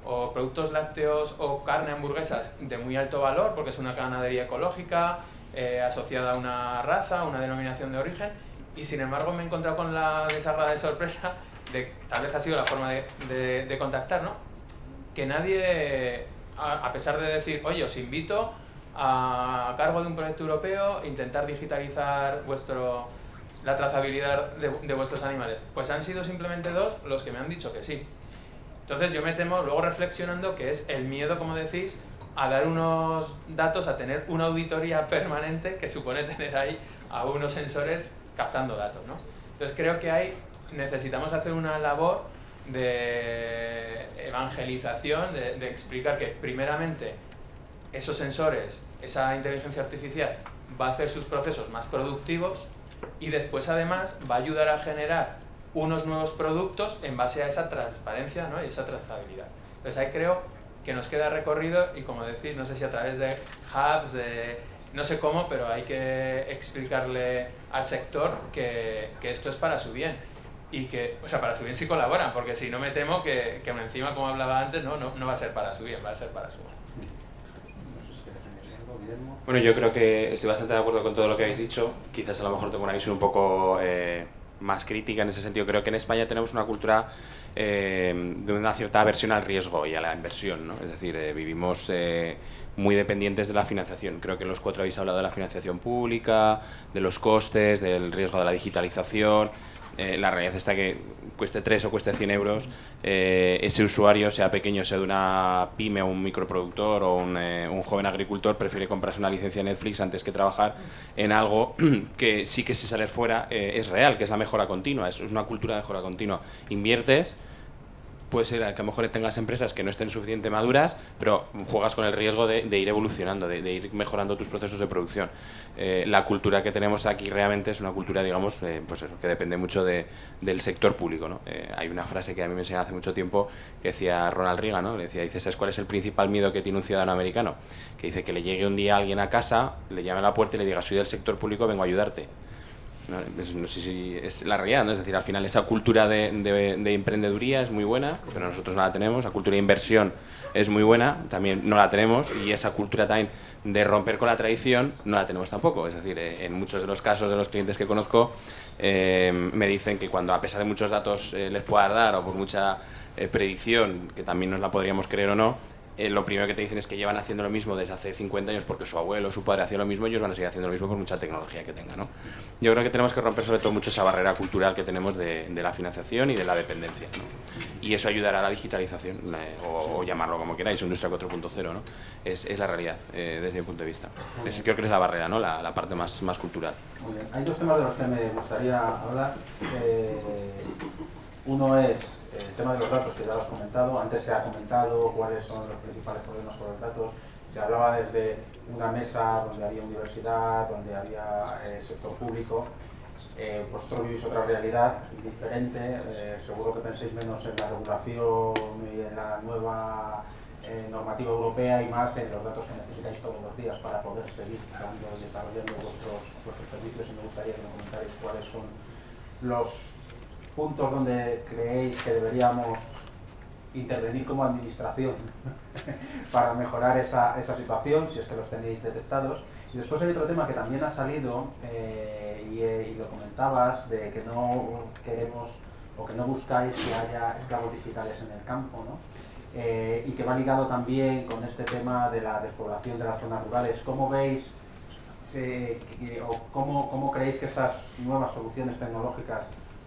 o productos lácteos o carne hamburguesas de muy alto valor porque es una ganadería ecológica eh, asociada a una raza, una denominación de origen y sin embargo me he encontrado con la desagradable sorpresa de tal vez ha sido la forma de, de, de contactar, ¿no? que nadie, a, pesar de decir, oye, os invito a, cargo de un proyecto europeo intentar digitalizar vuestro, la trazabilidad de, de vuestros animales, pues han sido simplemente dos los que me han dicho que sí. Entonces yo me temo, luego reflexionando, que es el miedo, como decís, a dar unos datos, a tener una auditoría permanente que supone tener ahí a unos sensores captando datos. ¿no? Entonces creo que hay, necesitamos hacer una labor de evangelización, de explicar que primeramente esos sensores, esa inteligencia artificial va a hacer sus procesos más productivos y después además va a ayudar a generar unos nuevos productos en base a esa transparencia ¿no? y esa trazabilidad. Entonces ahí creo que nos queda recorrido y como decís, no sé si a través de hubs, de no sé cómo, pero hay que explicarle al sector que, que esto es para su bien y que, o sea, para su bien si colaboran, porque si no me temo que, que encima, como hablaba antes, no, no, no va a ser para su bien, va a ser para su mal. Bueno, yo creo que estoy bastante de acuerdo con todo lo que habéis dicho. Quizás a lo mejor tengo una visión un poco eh, más crítica en ese sentido. Creo que en España tenemos una cultura eh, de una cierta aversión al riesgo y a la inversión. ¿no? Es decir, eh, vivimos eh, muy dependientes de la financiación. Creo que los cuatro habéis hablado de la financiación pública, de los costes, del riesgo de la digitalización. Eh, la realidad está que cueste 3 o cueste 100 euros, eh, ese usuario, sea pequeño, sea de una pyme o un microproductor o un, eh, un, joven agricultor, prefiere comprarse una licencia de Netflix antes que trabajar en algo [clears throat] que sí que si sales fuera es real, que es la mejora continua, es una cultura de mejora continua. Inviertes puede ser que a lo mejor tengas empresas que no estén suficientemente maduras, pero juegas con el riesgo de, ir evolucionando, de, ir mejorando tus procesos de producción. Eh, la cultura que tenemos aquí realmente es una cultura, digamos, eh, pues que depende mucho del sector público. ¿no? Eh, hay una frase que a mí me enseñó hace mucho tiempo que decía Ronald Reagan, ¿no? Le decía, dice, ¿sabes cuál es el principal miedo que tiene un ciudadano americano? Que dice que le llegue un día alguien a casa, le llame a la puerta y le diga, soy del sector público, vengo a ayudarte. No, sé si es la realidad, ¿no? es decir, al final esa cultura de, de, emprendeduría es muy buena, pero nosotros no la tenemos, la cultura de inversión es muy buena, también no la tenemos, y esa cultura también de romper con la tradición no la tenemos tampoco, es decir, eh, en muchos de los casos de los clientes que conozco eh, me dicen que cuando a pesar de muchos datos eh, les pueda dar o por mucha predicción, que también nos la podríamos creer o no, eh, lo primero que te dicen es que llevan haciendo lo mismo desde hace 50 años porque su abuelo o su padre hacía lo mismo y ellos van a seguir haciendo lo mismo por mucha tecnología que tengan. ¿no? Yo creo que tenemos que romper sobre todo mucho esa barrera cultural que tenemos de, la financiación y de la dependencia. ¿no? Y eso ayudará a la digitalización, eh, o, llamarlo como queráis, industria 4.0. ¿no? Es, es, la realidad eh, desde mi punto de vista. Es, creo que es la barrera, ¿no? la, la parte más, más cultural. Muy bien. Hay dos temas de los que me gustaría hablar. uno es el tema de los datos, que ya lo has comentado, antes se ha comentado cuáles son los principales problemas con los datos, se hablaba desde una mesa donde había universidad, donde había eh, sector público, eh, vosotros vivís otra realidad diferente, eh, seguro que penséis menos en la regulación y en la nueva eh, normativa europea y más en los datos que necesitáis todos los días para poder seguir dando desarrollando vuestros, vuestros servicios y me gustaría que me comentarais cuáles son los puntos donde creéis que deberíamos intervenir como administración [laughs] para mejorar esa, esa, situación, si es que los tenéis detectados. Y después hay otro tema que también ha salido, eh, y, y, lo comentabas, de que no queremos o que no buscáis que haya esclavos digitales en el campo, ¿no? Eh, y que va ligado también con este tema de la despoblación de las zonas rurales. ¿Cómo veis o cómo, cómo creéis que estas nuevas soluciones tecnológicas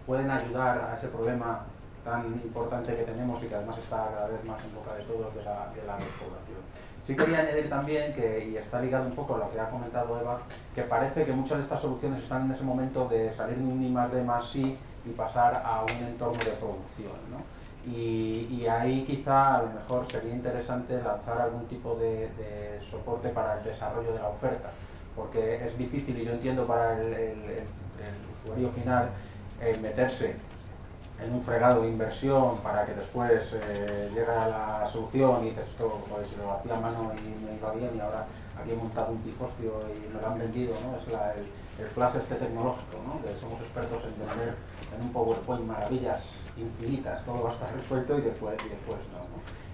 pueden ayudar a ese problema tan importante que tenemos y que además está cada vez más en boca de todos de la, de la despoblación. Sí quería añadir también, que, y está ligado un poco a lo que ha comentado Eva, que parece que muchas de estas soluciones están en ese momento de salir de un I más D más I y pasar a un entorno de producción. ¿no? Y, y, ahí quizá a lo mejor sería interesante lanzar algún tipo de, de, soporte para el desarrollo de la oferta, porque es difícil y yo entiendo para el, el, el usuario final meterse en un fregado de inversión para que después eh, llegue a la solución y dices esto pues, lo hacía a mano y me iba bien y ahora aquí he montado un pifostio y me lo han vendido, ¿no? es el, flash este tecnológico, ¿no? que somos expertos en tener en un PowerPoint maravillas infinitas, todo va a estar resuelto y después, y después no,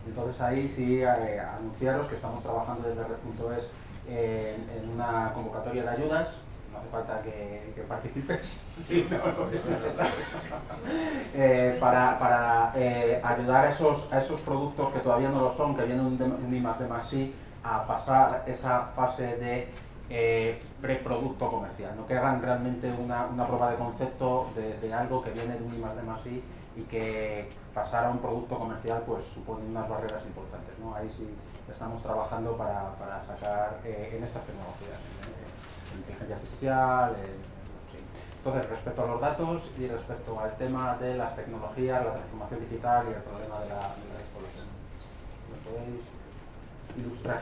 Entonces ahí sí eh, anunciaros que estamos trabajando desde Red.es en, en una convocatoria de ayudas no hace falta que, que participes, [laughs] [laughs] eh, para, para eh, ayudar a esos, a esos productos que todavía no lo son, que vienen de un I más de más I, a pasar esa fase de eh, preproducto comercial, ¿no? que hagan realmente una, una prueba de concepto de, de, algo que viene de un I más de más I y que pasar a un producto comercial pues supone unas barreras importantes. ¿no? Ahí sí estamos trabajando para, para sacar eh, en estas tecnologías inteligencia artificial. Entonces, respecto a los datos y respecto al tema de las tecnologías, la transformación digital y el problema de la, de la. ¿Me podéis ilustrar?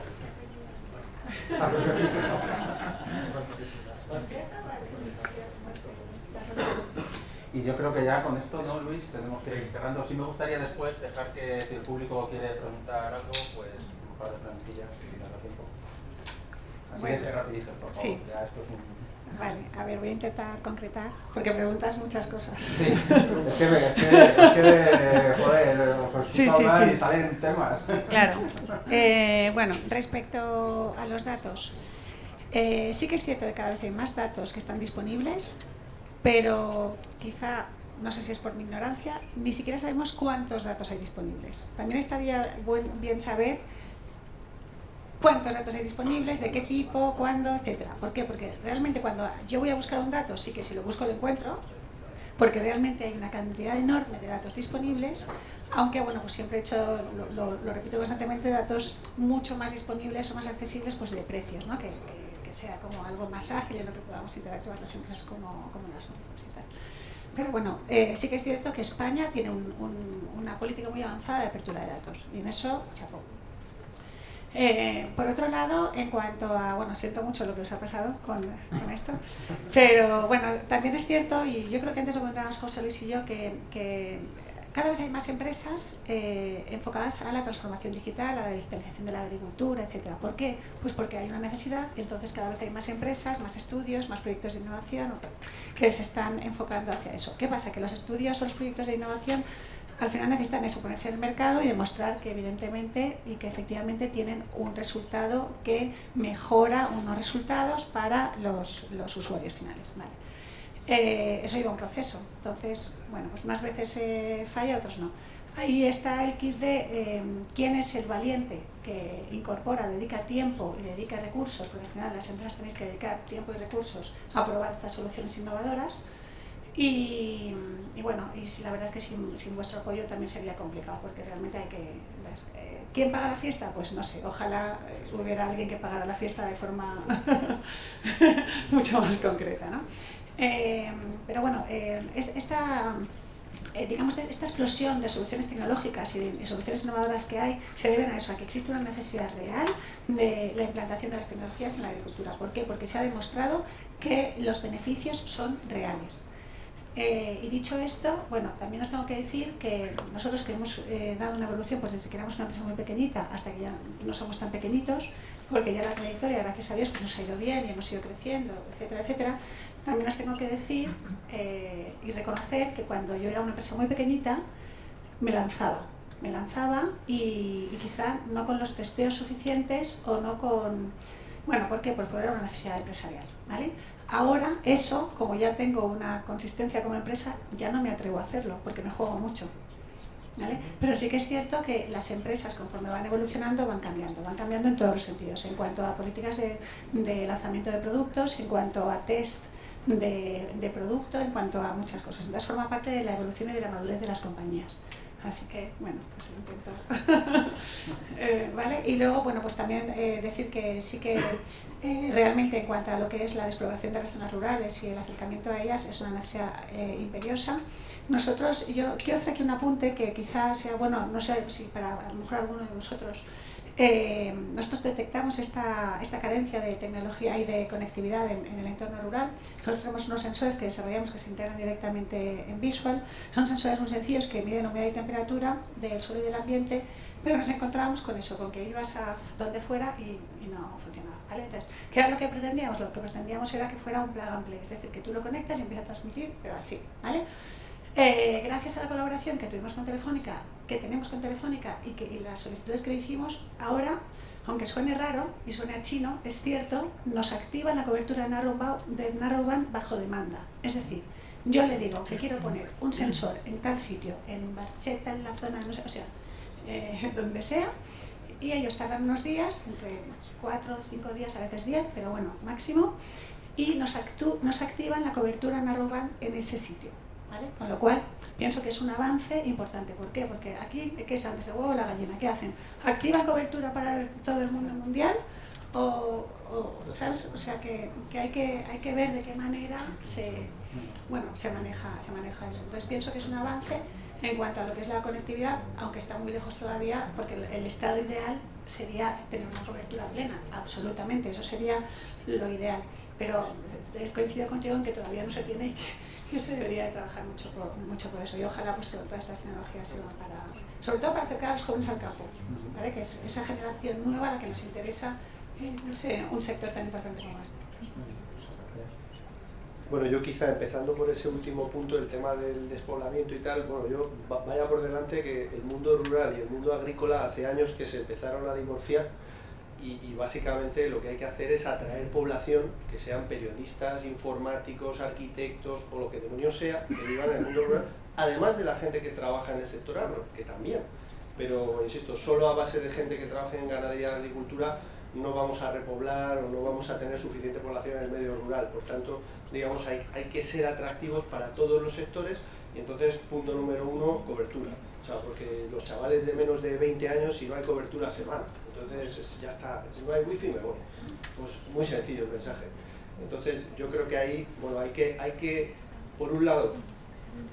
Y yo creo que ya con esto, ¿no, Luis? Tenemos que ir cerrando. Sí me gustaría después dejar que si el público quiere preguntar algo, pues un par de preguntillas da tiempo. Bueno, sí. Vale, a ver, voy a intentar concretar, porque preguntas muchas cosas. Sí, es que, es que, es que joder, os sí, sí, sí. y salen temas. Claro. Eh, bueno, respecto a los datos, eh, sí que es cierto que cada vez hay más datos que están disponibles, pero quizá, no sé si es por mi ignorancia, ni siquiera sabemos cuántos datos hay disponibles. También estaría buen, bien saber cuántos datos hay disponibles, de qué tipo, cuándo, etcétera. ¿Por qué? Porque realmente cuando yo voy a buscar un dato, sí que si lo busco lo encuentro, porque realmente hay una cantidad enorme de datos disponibles, aunque bueno, pues siempre he hecho, lo, repito constantemente, datos mucho más disponibles o más accesibles pues de precios, ¿no? que, sea como algo más ágil en lo que podamos interactuar las empresas como, como las otras y tal. Pero bueno, eh, sí que es cierto que España tiene una política muy avanzada de apertura de datos y en eso, chapó. Eh, por otro lado, en cuanto a, bueno, siento mucho lo que os ha pasado con, esto, pero bueno, también es cierto, y yo creo que antes lo comentábamos José Luis y yo, que, cada vez hay más empresas eh, enfocadas a la transformación digital, a la digitalización de la agricultura, etc. ¿Por qué? Pues porque hay una necesidad entonces cada vez hay más empresas, más estudios, más proyectos de innovación que se están enfocando hacia eso. ¿Qué pasa? Que los estudios o los proyectos de innovación al final necesitan eso, ponerse en el mercado y demostrar que evidentemente y que efectivamente tienen un resultado que mejora unos resultados para los, usuarios finales. Eh, eso lleva un proceso, entonces, bueno, pues unas veces eh, falla, otras no. Ahí está el kit de em, quién es el valiente que incorpora, dedica tiempo y dedica recursos, porque al final las empresas tenéis que dedicar tiempo y recursos a probar estas soluciones innovadoras, y, bueno, y la verdad es que sin, sin, vuestro apoyo también sería complicado, porque realmente hay que. Eh, ¿Quién paga la fiesta? Pues no sé, ojalá eh, hubiera alguien que pagara la fiesta de forma [laughs] mucho más concreta. ¿no? Eh, pero bueno, esta, digamos, esta explosión de soluciones tecnológicas y de soluciones innovadoras que hay se deben a eso, a que existe una necesidad real de la implantación de las tecnologías en la agricultura. ¿Por qué? Porque se ha demostrado que los beneficios son reales. Eh, y dicho esto, bueno, también os tengo que decir que nosotros que hemos eh, dado una evolución pues desde que éramos una empresa muy pequeñita hasta que ya no somos tan pequeñitos, porque ya la trayectoria, gracias a Dios, pues nos ha ido bien y hemos ido creciendo, etcétera, etcétera, también os tengo que decir eh, y reconocer que cuando yo era una empresa muy pequeñita, me lanzaba, me lanzaba y, y quizá no con los testeos suficientes o no con... Bueno, ¿por qué? Pues porque era una necesidad empresarial, ¿vale? Ahora eso, como ya tengo una consistencia como empresa, ya no me atrevo a hacerlo porque me juego mucho. Pero sí que es cierto que las empresas conforme van evolucionando van cambiando, van cambiando en todos los sentidos, en cuanto a políticas de, lanzamiento de productos, en cuanto a test de, de, producto, en cuanto a muchas cosas. Entonces forma parte de la evolución y de la madurez de las compañías. Así que, bueno, pues lo intento. [laughs] Eh, ¿vale? Y luego, bueno, pues también eh, decir que sí que eh, realmente en cuanto a lo que es la despoblación de las zonas rurales y el acercamiento a ellas es una necesidad imperiosa. Nosotros, yo quiero hacer aquí un apunte que quizás sea, bueno, no sé si para a lo mejor alguno de vosotros eh, nosotros detectamos esta, esta, carencia de tecnología y de conectividad en, el entorno rural. Nosotros tenemos unos sensores que desarrollamos que se integran directamente en Visual. Son sensores muy sencillos que miden humedad y temperatura del suelo y del ambiente, pero nos encontramos con eso, con que ibas a donde fuera y, no funcionaba. ¿Vale? Entonces, ¿qué era lo que pretendíamos? Lo que pretendíamos era que fuera un plug and play, es decir, que tú lo conectas y empieza a transmitir, pero así. ¿vale? Eh, gracias a la colaboración que tuvimos con Telefónica, que tenemos con Telefónica y, que, las solicitudes que le hicimos, ahora, aunque suene raro y suene a chino, es cierto, nos activan la cobertura de narrowband, bajo demanda. Es decir, yo le digo que quiero poner un sensor en tal sitio, en Barcheta, en la zona, no sé, o sea, eh, [laughs] donde sea, y ellos tardan unos días, entre 4 o 5 días, a veces 10, pero bueno, máximo, y nos, nos activan la cobertura narrowband en ese sitio. Con lo cual, pienso que es un avance importante. ¿Por qué? Porque aquí, ¿qué es antes el huevo o la gallina? ¿Qué hacen? ¿Activan cobertura para todo el mundo mundial? O, ¿sabes? o sea que, hay que hay que ver de qué manera se, bueno, se, maneja, se maneja eso. Entonces pienso que es un avance en cuanto a lo que es la conectividad, aunque está muy lejos todavía, porque el estado ideal sería tener una cobertura plena, absolutamente, eso sería lo ideal. Pero coincido contigo en que todavía no se tiene [laughs] que se debería de trabajar mucho por, mucho por eso y ojalá pues, todas estas tecnologías sirvan para, sobre todo para acercar a los jóvenes al campo, que es esa generación nueva la que nos interesa un sector tan importante como este. Bueno, yo quizá empezando por ese último punto, el tema del despoblamiento y tal, bueno, yo vaya por delante que el mundo rural y el mundo agrícola hace años que se empezaron a divorciar y, básicamente lo que hay que hacer es atraer población, que sean periodistas, informáticos, arquitectos o lo que demonios sea, que vivan en el mundo rural, además de la gente que trabaja en el sector agro, que también. Pero, insisto, solo a base de gente que trabaje en ganadería y agricultura no vamos a repoblar o no vamos a tener suficiente población en el medio rural. Por tanto, digamos, hay, hay que ser atractivos para todos los sectores y entonces, punto número uno, cobertura. O sea, porque los chavales de menos de 20 años, si no hay cobertura, se van. Entonces, ya está. Si no hay wifi, me voy. Pues muy sencillo el mensaje. Entonces, yo creo que ahí, bueno, hay que, hay que por un lado,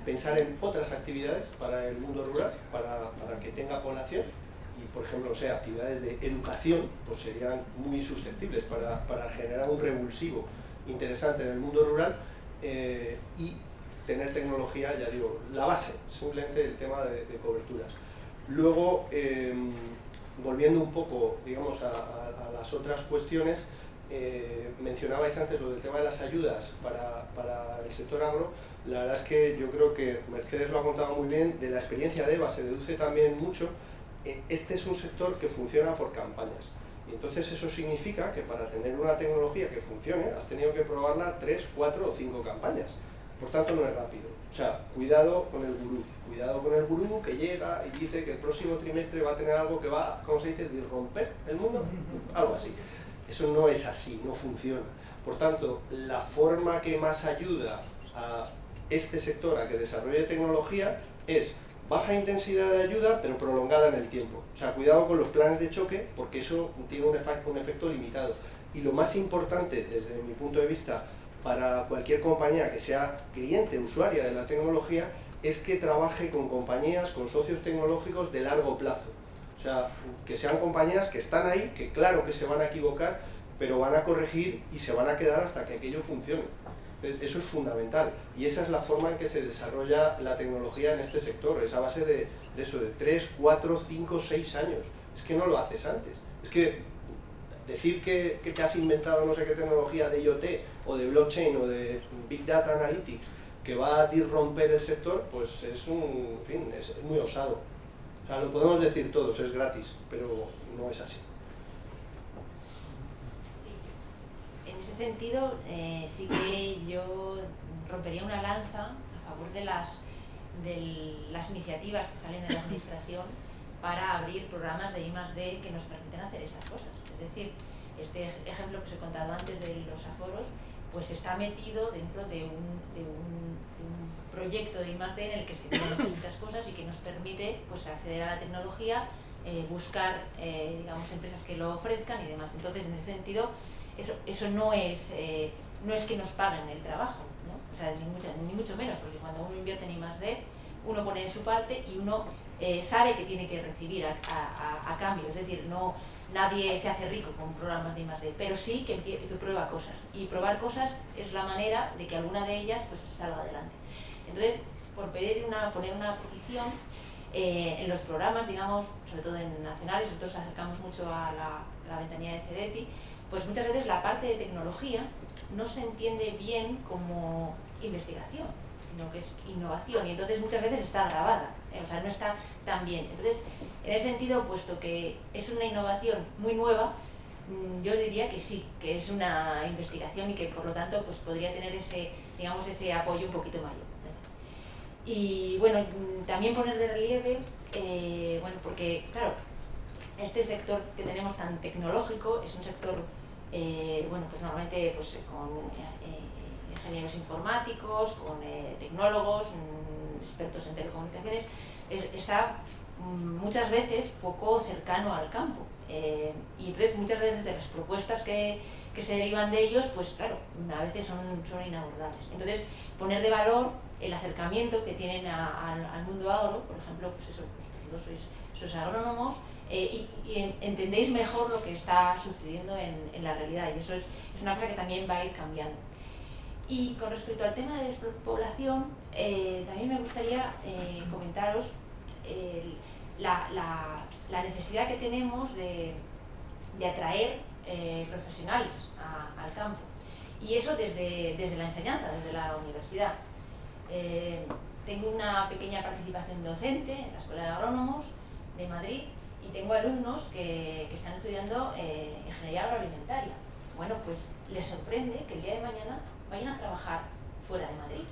pensar en otras actividades para el mundo rural, para, para que tenga población, y por ejemplo, o sea, actividades de educación, pues serían muy susceptibles para, para generar un revulsivo interesante en el mundo rural, eh, y tener tecnología, ya digo, la base, simplemente el tema de, coberturas. Luego, em, volviendo un poco, digamos, a, las otras cuestiones, eh, mencionabais antes lo del tema de las ayudas para, para, el sector agro, la verdad es que yo creo que Mercedes lo ha contado muy bien, de la experiencia de EVA se deduce también mucho, eh, este es un sector que funciona por campañas. Y entonces eso significa que para tener una tecnología que funcione, has tenido que probarla tres, cuatro o cinco campañas. Por tanto, no es rápido. O sea, cuidado con el gurú. Cuidado con el gurú que llega y dice que el próximo trimestre va a tener algo que va, ¿cómo se dice?, disromper el mundo. Algo así. Eso no es así, no funciona. Por tanto, la forma que más ayuda a este sector a que desarrolle tecnología es baja intensidad de ayuda, pero prolongada en el tiempo. O sea, cuidado con los planes de choque, porque eso tiene un, efecto, limitado. Y lo más importante, desde mi punto de vista, para cualquier compañía que sea cliente, usuaria de la tecnología, es que trabaje con compañías, con socios tecnológicos de largo plazo. O sea, que sean compañías que están ahí, que claro que se van a equivocar, pero van a corregir y se van a quedar hasta que aquello funcione. Eso es fundamental y esa es la forma en que se desarrolla la tecnología en este sector, es a base de, eso, de 3, 4, 5, 6 años. Es que no lo haces antes. Es que decir que, que, te has inventado no sé qué tecnología de IoT o de blockchain o de Big Data Analytics que va a disromper el sector, pues es un, en fin, es muy osado. O sea, lo podemos decir todos, es gratis, pero no es así. En ese sentido, eh, sí que yo rompería una lanza a favor de las, de las iniciativas que salen de la administración para abrir programas de I+.D. que nos permiten hacer esas cosas. Es decir, este ejemplo que os he contado antes de los aforos, pues está metido dentro de un, de un, proyecto de I+.D. en el que se tienen muchas cosas y que nos permite pues, acceder a la tecnología, eh, buscar eh, digamos, empresas que lo ofrezcan y demás. Entonces, en ese sentido, eso, eso no, es, eh, no es que nos paguen el trabajo, ¿no? o sea, ni, mucho, ni mucho menos, porque cuando uno invierte en I+.D., uno pone de su parte y uno sabe que tiene que recibir a, a, a cambio, es decir, no nadie se hace rico con programas de I+.D., pero sí que, que prueba cosas. Y probar cosas es la manera de que alguna de ellas pues, salga adelante. Entonces, por pedir una, poner una posición, eh, en los programas, digamos, sobre todo en nacionales, nosotros acercamos mucho a la, la ventanilla de CEDETI, pues muchas veces la parte de tecnología no se entiende bien como investigación, sino que es innovación y entonces muchas veces está grabada, ¿eh? o sea, no está tan bien. Entonces, en ese sentido, puesto que es una innovación muy nueva, mm, yo diría que sí, que es una investigación y que por lo tanto pues, podría tener ese, digamos, ese apoyo un poquito mayor. Y bueno, mm, también poner de relieve, eh, bueno, porque claro, este sector que tenemos tan tecnológico es un sector, eh, bueno, pues normalmente pues, con eh, ingenieros informáticos, con tecnólogos, mm, expertos en telecomunicaciones, está Mm, muchas veces poco cercano al campo. Eh, y entonces muchas veces de las propuestas que, que, se derivan de ellos, pues claro, a veces son, son inabordables. Entonces, poner de valor el acercamiento que tienen al mundo agro, por ejemplo, pues eso, pues vosotros sois agrónomos eh, y, entendéis mejor lo que está sucediendo en, en la realidad y eso es, es, una cosa que también va a ir cambiando. Y con respecto al tema de despoblación, eh, también me gustaría comentaros el, la, la, necesidad que tenemos de, de atraer eh, profesionales al campo. Y eso desde, desde, la enseñanza, desde la universidad. Eh, tengo una pequeña participación docente en la Escuela de Agrónomos de Madrid y tengo alumnos que, que están estudiando eh, ingeniería agroalimentaria. Bueno, pues les sorprende que el día de mañana vayan a trabajar fuera de Madrid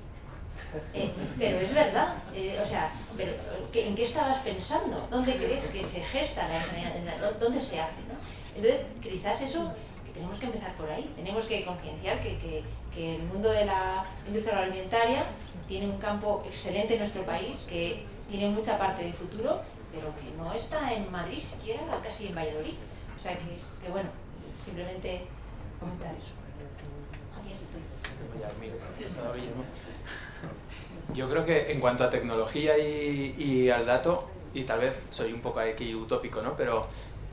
eh, pero es verdad, eh, o sea, pero, ¿en qué estabas pensando? ¿Dónde crees que se gesta la ingeniería? ¿Dónde se hace? ¿no? Entonces, quizás eso tenemos que empezar por ahí, tenemos que concienciar que, que, que el mundo de la industria agroalimentaria tiene un campo excelente en nuestro país, que tiene mucha parte de futuro, pero que no está en Madrid siquiera, casi en Valladolid. O sea que, bueno, simplemente comentar eso. Yo creo que en cuanto a tecnología y, y, al dato, y tal vez soy un poco aquí utópico, ¿no? pero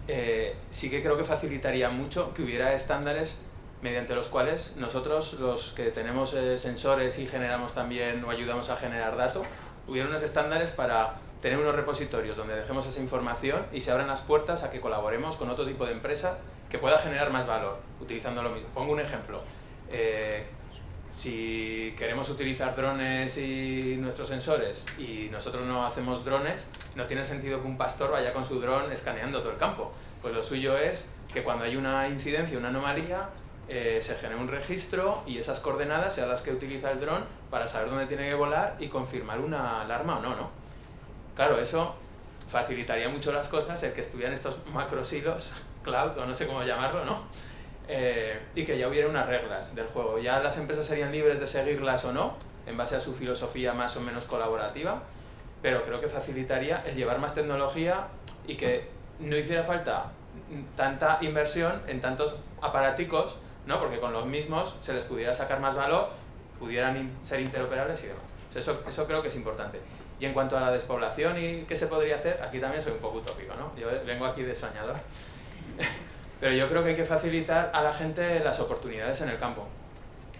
eh, sí que creo que facilitaría mucho que hubiera estándares mediante los cuales nosotros, los que tenemos eh, sensores y generamos también o ayudamos a generar datos, hubiera unos estándares para tener unos repositorios donde dejemos esa información y se abran las puertas a que colaboremos con otro tipo de empresa que pueda generar más valor utilizando lo mismo. Pongo un ejemplo. Eh, si queremos utilizar drones y nuestros sensores y nosotros no hacemos drones, no tiene sentido que un pastor vaya con su dron escaneando todo el campo. Pues lo suyo es que cuando hay una incidencia, una anomalía, eh, se genere un registro y esas coordenadas sean las que utiliza el dron para saber dónde tiene que volar y confirmar una alarma o no, ¿no? Claro, eso facilitaría mucho las cosas el que estuvieran estos macrosilos, cloud o no sé cómo llamarlo, ¿no? Eh, y que ya hubiera unas reglas del juego. Ya las empresas serían libres de seguirlas o no, en base a su filosofía más o menos colaborativa, pero creo que facilitaría el llevar más tecnología y que no hiciera falta tanta inversión en tantos aparaticos, ¿no? porque con los mismos se les pudiera sacar más valor, pudieran ser interoperables y demás. Eso, eso creo que es importante. Y en cuanto a la despoblación y qué se podría hacer, aquí también soy un poco utópico, ¿no? Yo vengo aquí de soñador. [laughs] Pero yo creo que hay que facilitar a la gente las oportunidades en el campo.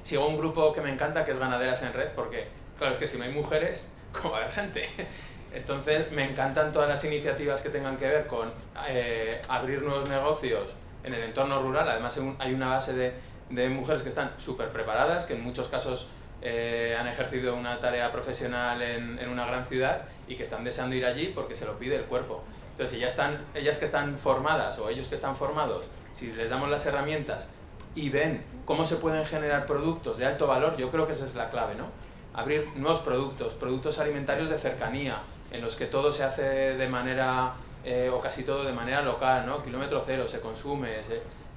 Sigo un grupo que me encanta, que es Ganaderas en Red, porque, claro, es que si no hay mujeres, [laughs] ¿cómo va a haber gente? [laughs] Entonces, me encantan todas las iniciativas que tengan que ver con eh, abrir nuevos negocios en el entorno rural. Además, hay una base de, de mujeres que están súper preparadas, que en muchos casos eh, han ejercido una tarea profesional en, en, una gran ciudad y que están deseando ir allí porque se lo pide el cuerpo. Entonces, si están, ellas que están formadas o ellos que están formados, si les damos las herramientas y ven cómo se pueden generar productos de alto valor, yo creo que esa es la clave, ¿no? Abrir nuevos productos, productos alimentarios de cercanía, en los que todo se hace de manera, eh, o casi todo de manera local, ¿no? Kilómetro cero, se consume,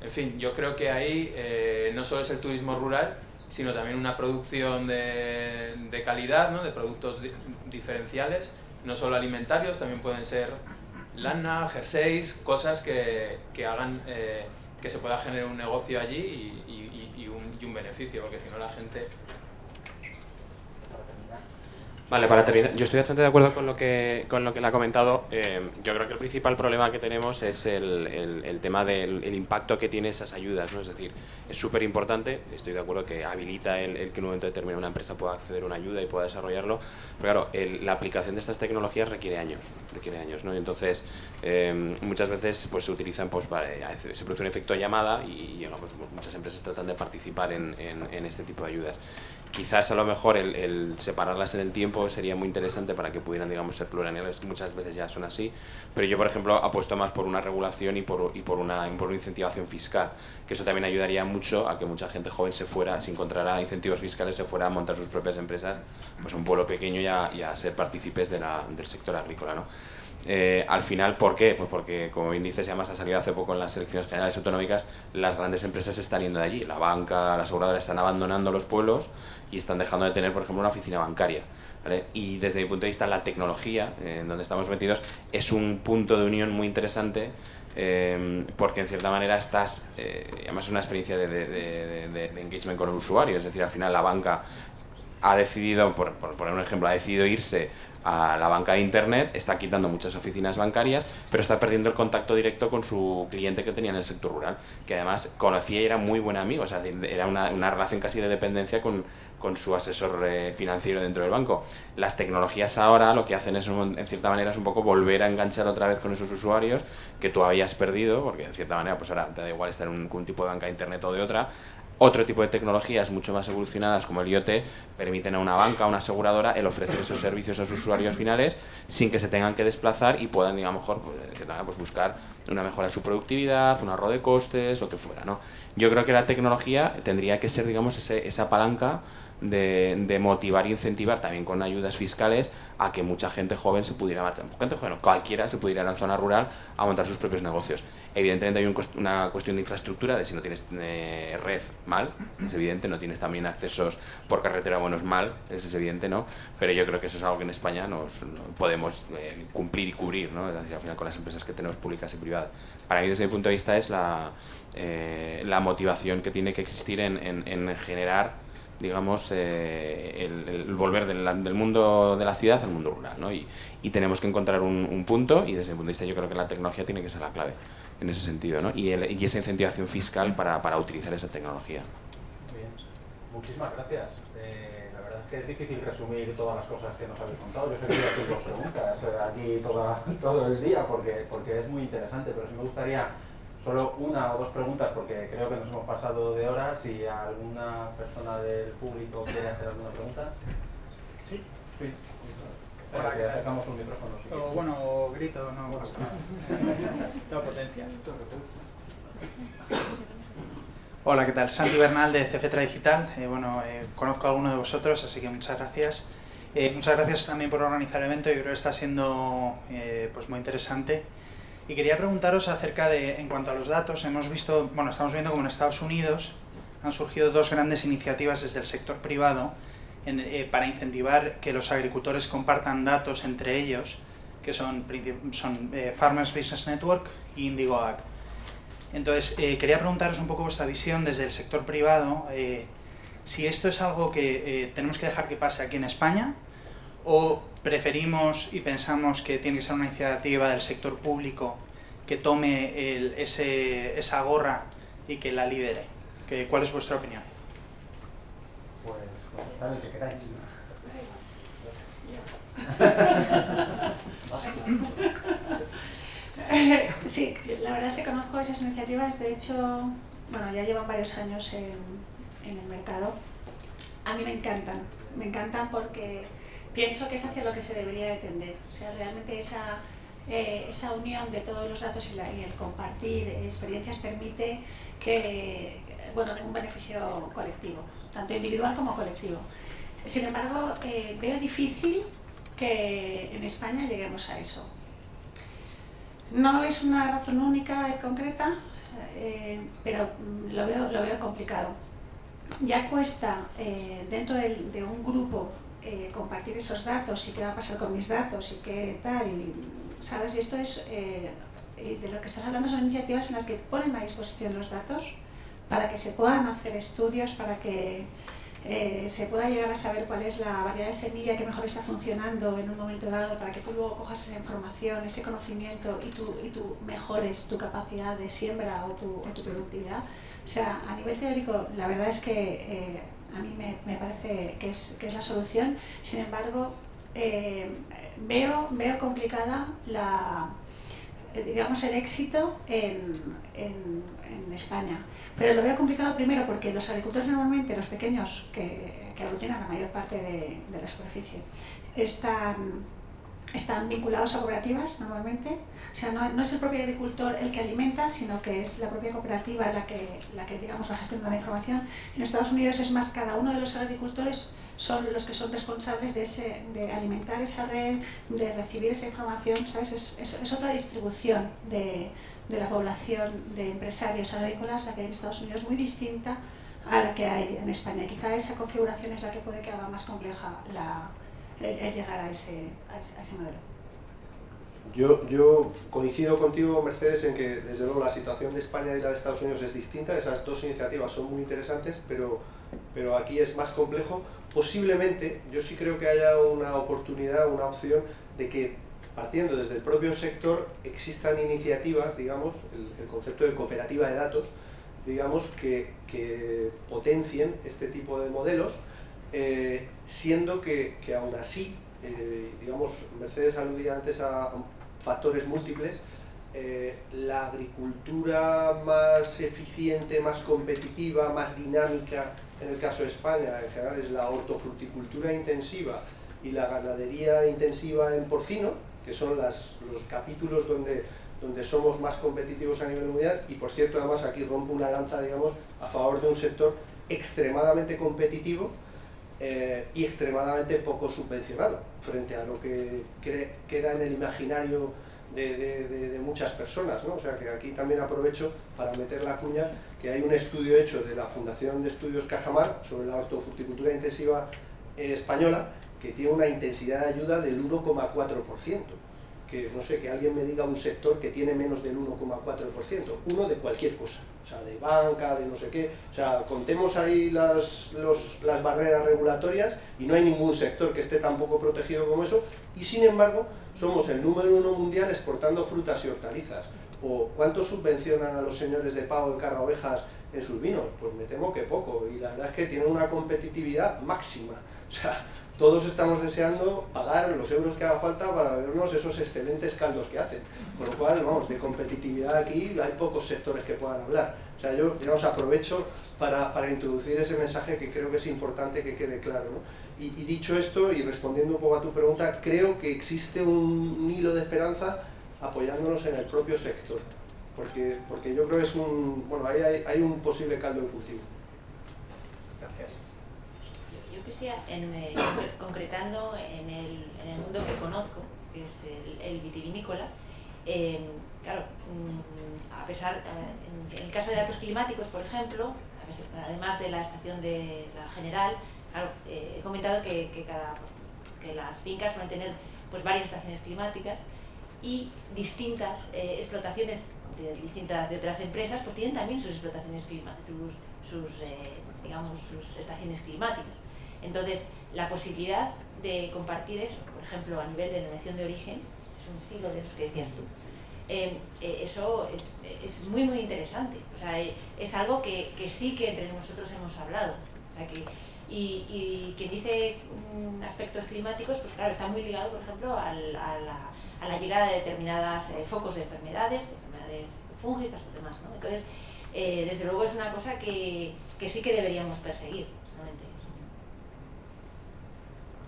en fin, yo creo que ahí eh, no solo es el turismo rural, sino también una producción de, de calidad, ¿no? de productos di diferenciales, no solo alimentarios, también pueden ser lana, jerseys, cosas que, que hagan eh, que se pueda generar un negocio allí y, y, y, un, y un beneficio, porque si no la gente Vale, para terminar, yo estoy bastante de acuerdo con lo que, con lo que le ha comentado. Eh, yo creo que el principal problema que tenemos es el, el, tema del el impacto que tiene esas ayudas. ¿no? Es decir, es súper importante, estoy de acuerdo que habilita el, el, que en un momento determinado una empresa pueda acceder a una ayuda y pueda desarrollarlo, pero claro, la aplicación de estas tecnologías requiere años. Requiere años ¿no? Y entonces, eh, muchas veces pues, se utilizan, pues, para, se produce un efecto llamada y digamos, muchas empresas tratan de participar en, en este tipo de ayudas quizás a lo mejor el, el, separarlas en el tiempo sería muy interesante para que pudieran digamos ser plurianuales muchas veces ya son así pero yo por ejemplo apuesto más por una regulación y por, y por, una, por una incentivación fiscal que eso también ayudaría mucho a que mucha gente joven se fuera si encontrara incentivos fiscales se fuera a montar sus propias empresas pues un pueblo pequeño y a, ser partícipes del sector agrícola ¿no? Eh, al final, ¿por qué? Pues porque, como bien dices, ya más ha salido hace poco en las elecciones generales autonómicas, las grandes empresas están yendo de allí. La banca, la aseguradora están abandonando los pueblos y están dejando de tener, por ejemplo, una oficina bancaria. Y desde mi punto de vista, la tecnología, eh, en donde estamos metidos, es un punto de unión muy interesante eh, porque en cierta manera estás, además es una experiencia de, de, de, de, engagement con el usuario, es decir, al final la banca ha decidido, por, por poner un ejemplo, ha decidido irse a la banca de internet, está quitando muchas oficinas bancarias, pero está perdiendo el contacto directo con su cliente que tenía en el sector rural, que además conocía y era muy buen amigo, o sea, era una, una relación casi de dependencia con, con su asesor eh, financiero dentro del banco. Las tecnologías ahora lo que hacen es, en cierta manera, es un poco volver a enganchar otra vez con esos usuarios que tú habías perdido, porque en cierta manera, pues ahora te da igual estar en un, un tipo de banca de internet o de otra, otro tipo de tecnologías mucho más evolucionadas como el IoT permiten a una banca, a una aseguradora, el ofrecer esos servicios a sus usuarios finales sin que se tengan que desplazar y puedan, digamos, mejor, pues, pues buscar una mejora de su productividad, un ahorro de costes, lo que fuera, ¿no? Yo creo que la tecnología tendría que ser, digamos, ese, esa palanca de, motivar e incentivar también con ayudas fiscales a que mucha gente joven se pudiera marchar, gente cualquiera se pudiera ir a la zona rural a montar sus propios negocios. Evidentemente hay una cuestión de infraestructura, de si no tienes eh, red mal, es evidente, no tienes también accesos por carretera buenos mal, es evidente, ¿no? Pero yo creo que eso es algo que en España nos podemos eh, cumplir y cubrir, ¿no? al final con las empresas que tenemos públicas y privadas. Para mí desde mi punto de vista es la, eh, la motivación que tiene que existir en, en, generar digamos, el, volver del, del, mundo de la ciudad al mundo rural, ¿no? Y, y tenemos que encontrar un, un, punto y desde mi punto de vista yo creo que la tecnología tiene que ser la clave en ese sentido, ¿no? y, y esa incentivación fiscal para, para, utilizar esa tecnología. Bien, muchísimas gracias. Eh, la verdad es que es difícil resumir todas las cosas que nos habéis contado. Yo sé que voy a preguntas eh, aquí toda, [laughs] todo el día porque, porque es muy interesante, pero sí me gustaría solo una o dos preguntas porque creo que nos hemos pasado de horas. Si alguna persona del público quiere hacer alguna pregunta. Sí. Sí. Para que acercamos un micrófono. Si o bueno, grito, no pasa nada. Toda potencia. Hola, ¿qué tal? Santi Bernal de Cefetra Digital. Eh, bueno, eh, conozco a alguno de vosotros, así que muchas gracias. Eh, muchas gracias también por organizar el evento, yo creo que está siendo pues muy interesante. Y quería preguntaros acerca de, en cuanto a los datos, hemos visto, bueno, estamos viendo como en Estados Unidos han surgido dos grandes iniciativas desde el sector privado eh, para incentivar que los agricultores compartan datos entre ellos, que son, eh, Farmers Business Network y Indigo Ag. Entonces, eh, quería preguntaros un poco vuestra visión desde el sector privado, si esto es algo que tenemos que dejar que pase aquí en España, o preferimos y pensamos que tiene que ser una iniciativa del sector público que tome ese, esa gorra y que la lidere. ¿Cuál es vuestra opinión? [laughs] Sí, la verdad es que conozco esas iniciativas, de hecho, bueno, ya llevan varios años en, en, el mercado. A mí me encantan, me encantan porque pienso que es hacia lo que se debería de tender. O sea, realmente esa, eh, esa unión de todos los datos y, la, y el compartir experiencias permite que, bueno, un beneficio colectivo, tanto individual como colectivo. Sin embargo, eh, veo difícil que en España lleguemos a eso. No es una razón única y concreta, eh, pero lo veo, lo veo complicado. Ya cuesta dentro de, un grupo compartir esos datos y qué va a pasar con mis datos y qué tal, y, ¿sabes? Y esto es, de lo que estás hablando son iniciativas en las que ponen a disposición los datos para que se puedan hacer estudios, para que eh, se pueda llegar a saber cuál es la variedad de semilla que mejor está funcionando en un momento dado para que tú luego cojas esa información, ese conocimiento y tú, y tú mejores tu capacidad de siembra o tu, tu productividad. O sea, a nivel teórico, la verdad es que eh, a mí me, parece que es, que es la solución. Sin embargo, eh, veo, veo complicada la, digamos, el éxito en, en, en España. Pero lo veo complicado primero porque los agricultores normalmente, los pequeños, que, que aglutinan la mayor parte de, de la superficie, están, están vinculados a cooperativas normalmente. O sea, no, es el propio agricultor el que alimenta, sino que es la propia cooperativa la que, la que digamos, va gestionando la información. En Estados Unidos es más, cada uno de los agricultores son los que son responsables de, ese, de alimentar esa red, de recibir esa información, ¿sabes? Es, es, es otra distribución de, de la población de empresarios agrícolas, la que hay en Estados Unidos, muy distinta a la que hay en España. Quizá esa configuración es la que puede que haga más compleja la, el, llegar a ese, a ese, a ese modelo. Yo, yo, coincido contigo, Mercedes, en que desde luego la situación de España y la de Estados Unidos es distinta. Esas dos iniciativas son muy interesantes, pero, pero aquí es más complejo. Posiblemente, yo sí creo que haya una oportunidad, una opción de que partiendo desde el propio sector, existan iniciativas, digamos, el, concepto de cooperativa de datos, digamos, que, que potencien este tipo de modelos, eh, siendo que, que, aún así, eh, digamos, Mercedes aludía antes a factores múltiples, eh, la agricultura más eficiente, más competitiva, más dinámica, en el caso de España, en general es la hortofruticultura intensiva y la ganadería intensiva en porcino, que son las, los capítulos donde, donde somos más competitivos a nivel mundial. Y por cierto además aquí rompo una lanza digamos a favor de un sector extremadamente competitivo eh, y extremadamente poco subvencionado frente a lo que queda en el imaginario de, muchas personas. ¿no? O sea que aquí también aprovecho para meter la cuña que hay un estudio hecho de la Fundación de Estudios Cajamar sobre la hortofruticultura intensiva eh, española que tiene una intensidad de ayuda del 1,4% que no sé, que alguien me diga un sector que tiene menos del 1,4%, uno de cualquier cosa, o sea, de banca, de no sé qué, o sea, contemos ahí las, las barreras regulatorias y no hay ningún sector que esté tan poco protegido como eso, y sin embargo, somos el número uno mundial exportando frutas y hortalizas. ¿O cuánto subvencionan a los señores de pago de carra ovejas en sus vinos? Pues me temo que poco, y la verdad es que tienen una competitividad máxima. O sea, todos estamos deseando pagar los euros que haga falta para vernos esos excelentes caldos que hacen. Con lo cual, vamos, de competitividad aquí hay pocos sectores que puedan hablar. O sea, yo, digamos, aprovecho para, para introducir ese mensaje que creo que es importante que quede claro. ¿no? Y, y, dicho esto, y respondiendo un poco a tu pregunta, creo que existe un hilo de esperanza apoyándonos en el propio sector. Porque, porque yo creo que es un, bueno, ahí hay, hay un posible caldo de cultivo en, eh, concretando en el, en el, mundo que conozco, que es el, vitivinícola, em, claro, mm, a pesar, eh, en, el caso de datos climáticos, por ejemplo, además de la estación de la general, eh, he comentado que, cada, que las fincas suelen tener pues, varias estaciones climáticas y distintas explotaciones de distintas de otras empresas pues tienen también sus explotaciones climáticas, sus, sus digamos, sus estaciones climáticas. Entonces, la posibilidad de compartir eso, por ejemplo, a nivel de denominación de origen, es un siglo de los que decías tú, em, eh, eso es, muy, muy interesante. O sea, eh, es algo que, sí que entre nosotros hemos hablado. y, quien dice mm, aspectos climáticos, pues claro, está muy ligado, por ejemplo, a, la, llegada de determinados eh, focos de enfermedades, de enfermedades fúngicas o demás. Entonces, desde luego es una cosa que, que sí que deberíamos perseguir.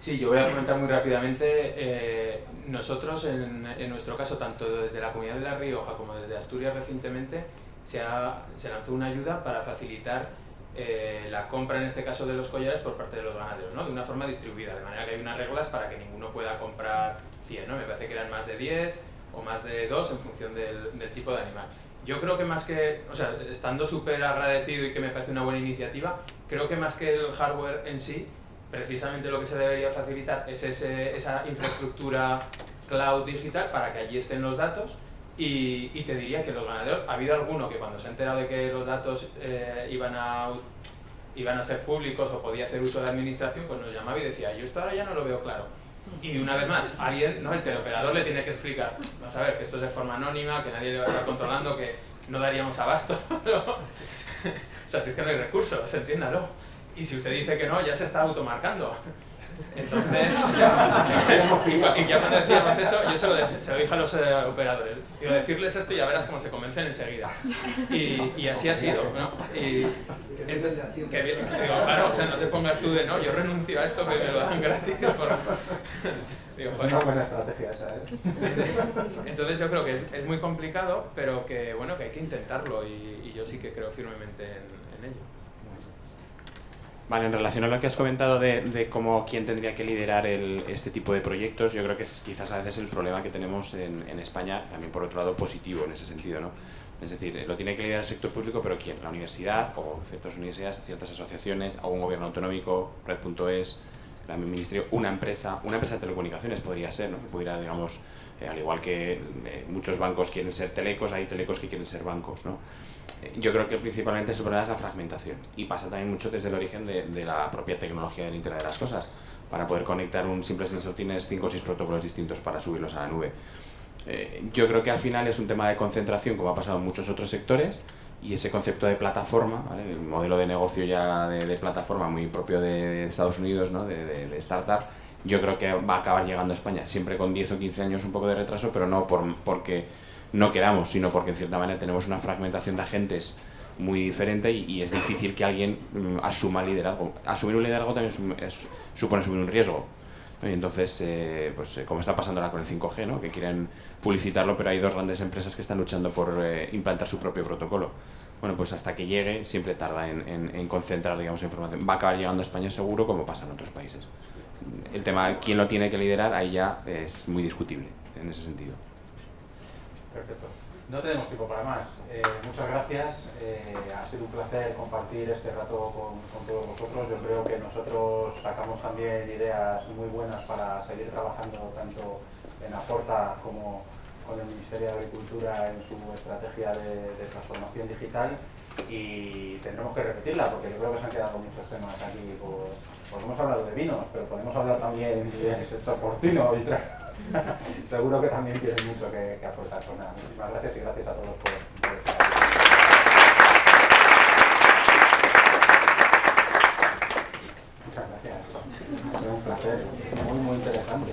Sí, yo voy a comentar muy rápidamente. Eh, nosotros, en, en, nuestro caso, tanto desde la Comunidad de La Rioja como desde Asturias recientemente, se, ha, se lanzó una ayuda para facilitar eh, la compra, en este caso, de los collares por parte de los ganaderos, ¿no? de una forma distribuida, de manera que hay unas reglas para que ninguno pueda comprar 100, ¿no? me parece que eran más de 10 o más de 2 en función del, del tipo de animal. Yo creo que más que, o sea, estando súper agradecido y que me parece una buena iniciativa, creo que más que el hardware en sí, precisamente lo que se debería facilitar es ese, esa infraestructura cloud digital para que allí estén los datos y, y, te diría que los ganaderos, ha habido alguno que cuando se ha enterado de que los datos eh, iban, a, iban a ser públicos o podía hacer uso de la administración, pues nos llamaba y decía, yo esto ahora ya no lo veo claro. Y una vez más, alguien, ¿no? el teleoperador le tiene que explicar, vas a ver que esto es de forma anónima, que nadie le va a estar controlando, que no daríamos abasto. [laughs] [laughs] o sea, si es que no hay recursos, entiéndalo y si usted dice que no, ya se está automarcando. [laughs] Entonces, [laughs] y, ya cuando decíamos eso, yo se lo, se lo dije a los eh, operadores. Digo, decirles esto y ya verás cómo se convencen enseguida. Y, y así ha sido, ¿no? Y, que, digo, claro, o sea, no te pongas tú de, no, yo renuncio a esto que me lo dan gratis. Por... [laughs] Digo, Una buena estrategia esa, ¿eh? Entonces yo creo que es, es, muy complicado, pero que, bueno, que hay que intentarlo y, y yo sí que creo firmemente en, en ello. Vale, en relación a lo que has comentado de, de cómo quién tendría que liderar el, este tipo de proyectos, yo creo que es quizás a veces el problema que tenemos en, en, España, también por otro lado positivo en ese sentido, ¿no? Es decir, lo tiene que liderar el sector público, pero ¿quién? La universidad, o ciertas universidades, ciertas asociaciones, un gobierno autonómico, Red.es, el ministerio, una empresa, una empresa de telecomunicaciones podría ser, ¿no? Que pudiera, digamos, eh, al igual que eh, muchos bancos quieren ser telecos, hay telecos que quieren ser bancos, ¿no? Yo creo que principalmente el problema es la fragmentación y pasa también mucho desde el origen de, de, la propia tecnología del Internet de las Cosas. Para poder conectar un simple sensor tienes 5 o 6 protocolos distintos para subirlos a la nube. Eh, yo creo que al final es un tema de concentración como ha pasado en muchos otros sectores y ese concepto de plataforma, el modelo de negocio ya de, plataforma muy propio de Estados Unidos, ¿no? de startup, yo creo que va a acabar llegando a España, siempre con 10 o 15 años un poco de retraso, pero no por, porque no queramos, sino porque en cierta manera tenemos una fragmentación de agentes muy diferente y, es difícil que alguien mm, asuma liderazgo. Asumir un liderazgo también supone asumir un riesgo. Y entonces, eh, pues eh, como está pasando ahora con el 5G, ¿no? que quieren publicitarlo, pero hay dos grandes empresas que están luchando por eh, implantar su propio protocolo. bueno, pues hasta que llegue siempre tarda en, en, concentrar, digamos, información. Va a acabar llegando a España seguro como pasa en otros países. El tema, quién lo tiene que liderar, ahí ya es muy discutible en ese sentido. Perfecto. No tenemos tiempo para más. Eh, muchas gracias. Eh, ha sido un placer compartir este rato con, todos vosotros. Yo creo que nosotros sacamos también ideas muy buenas para seguir trabajando tanto en Aporta como con el Ministerio de Agricultura en su estrategia de, transformación digital y tendremos que repetirla porque yo creo que se han quedado muchos temas aquí. Por, hemos hablado de vinos, pero podemos hablar también del sector porcino y [laughs] seguro que también tiene mucho que, aportar. Pues muchísimas gracias y gracias a todos por, estar aquí. Muchas gracias. Ha un placer, muy, muy interesante.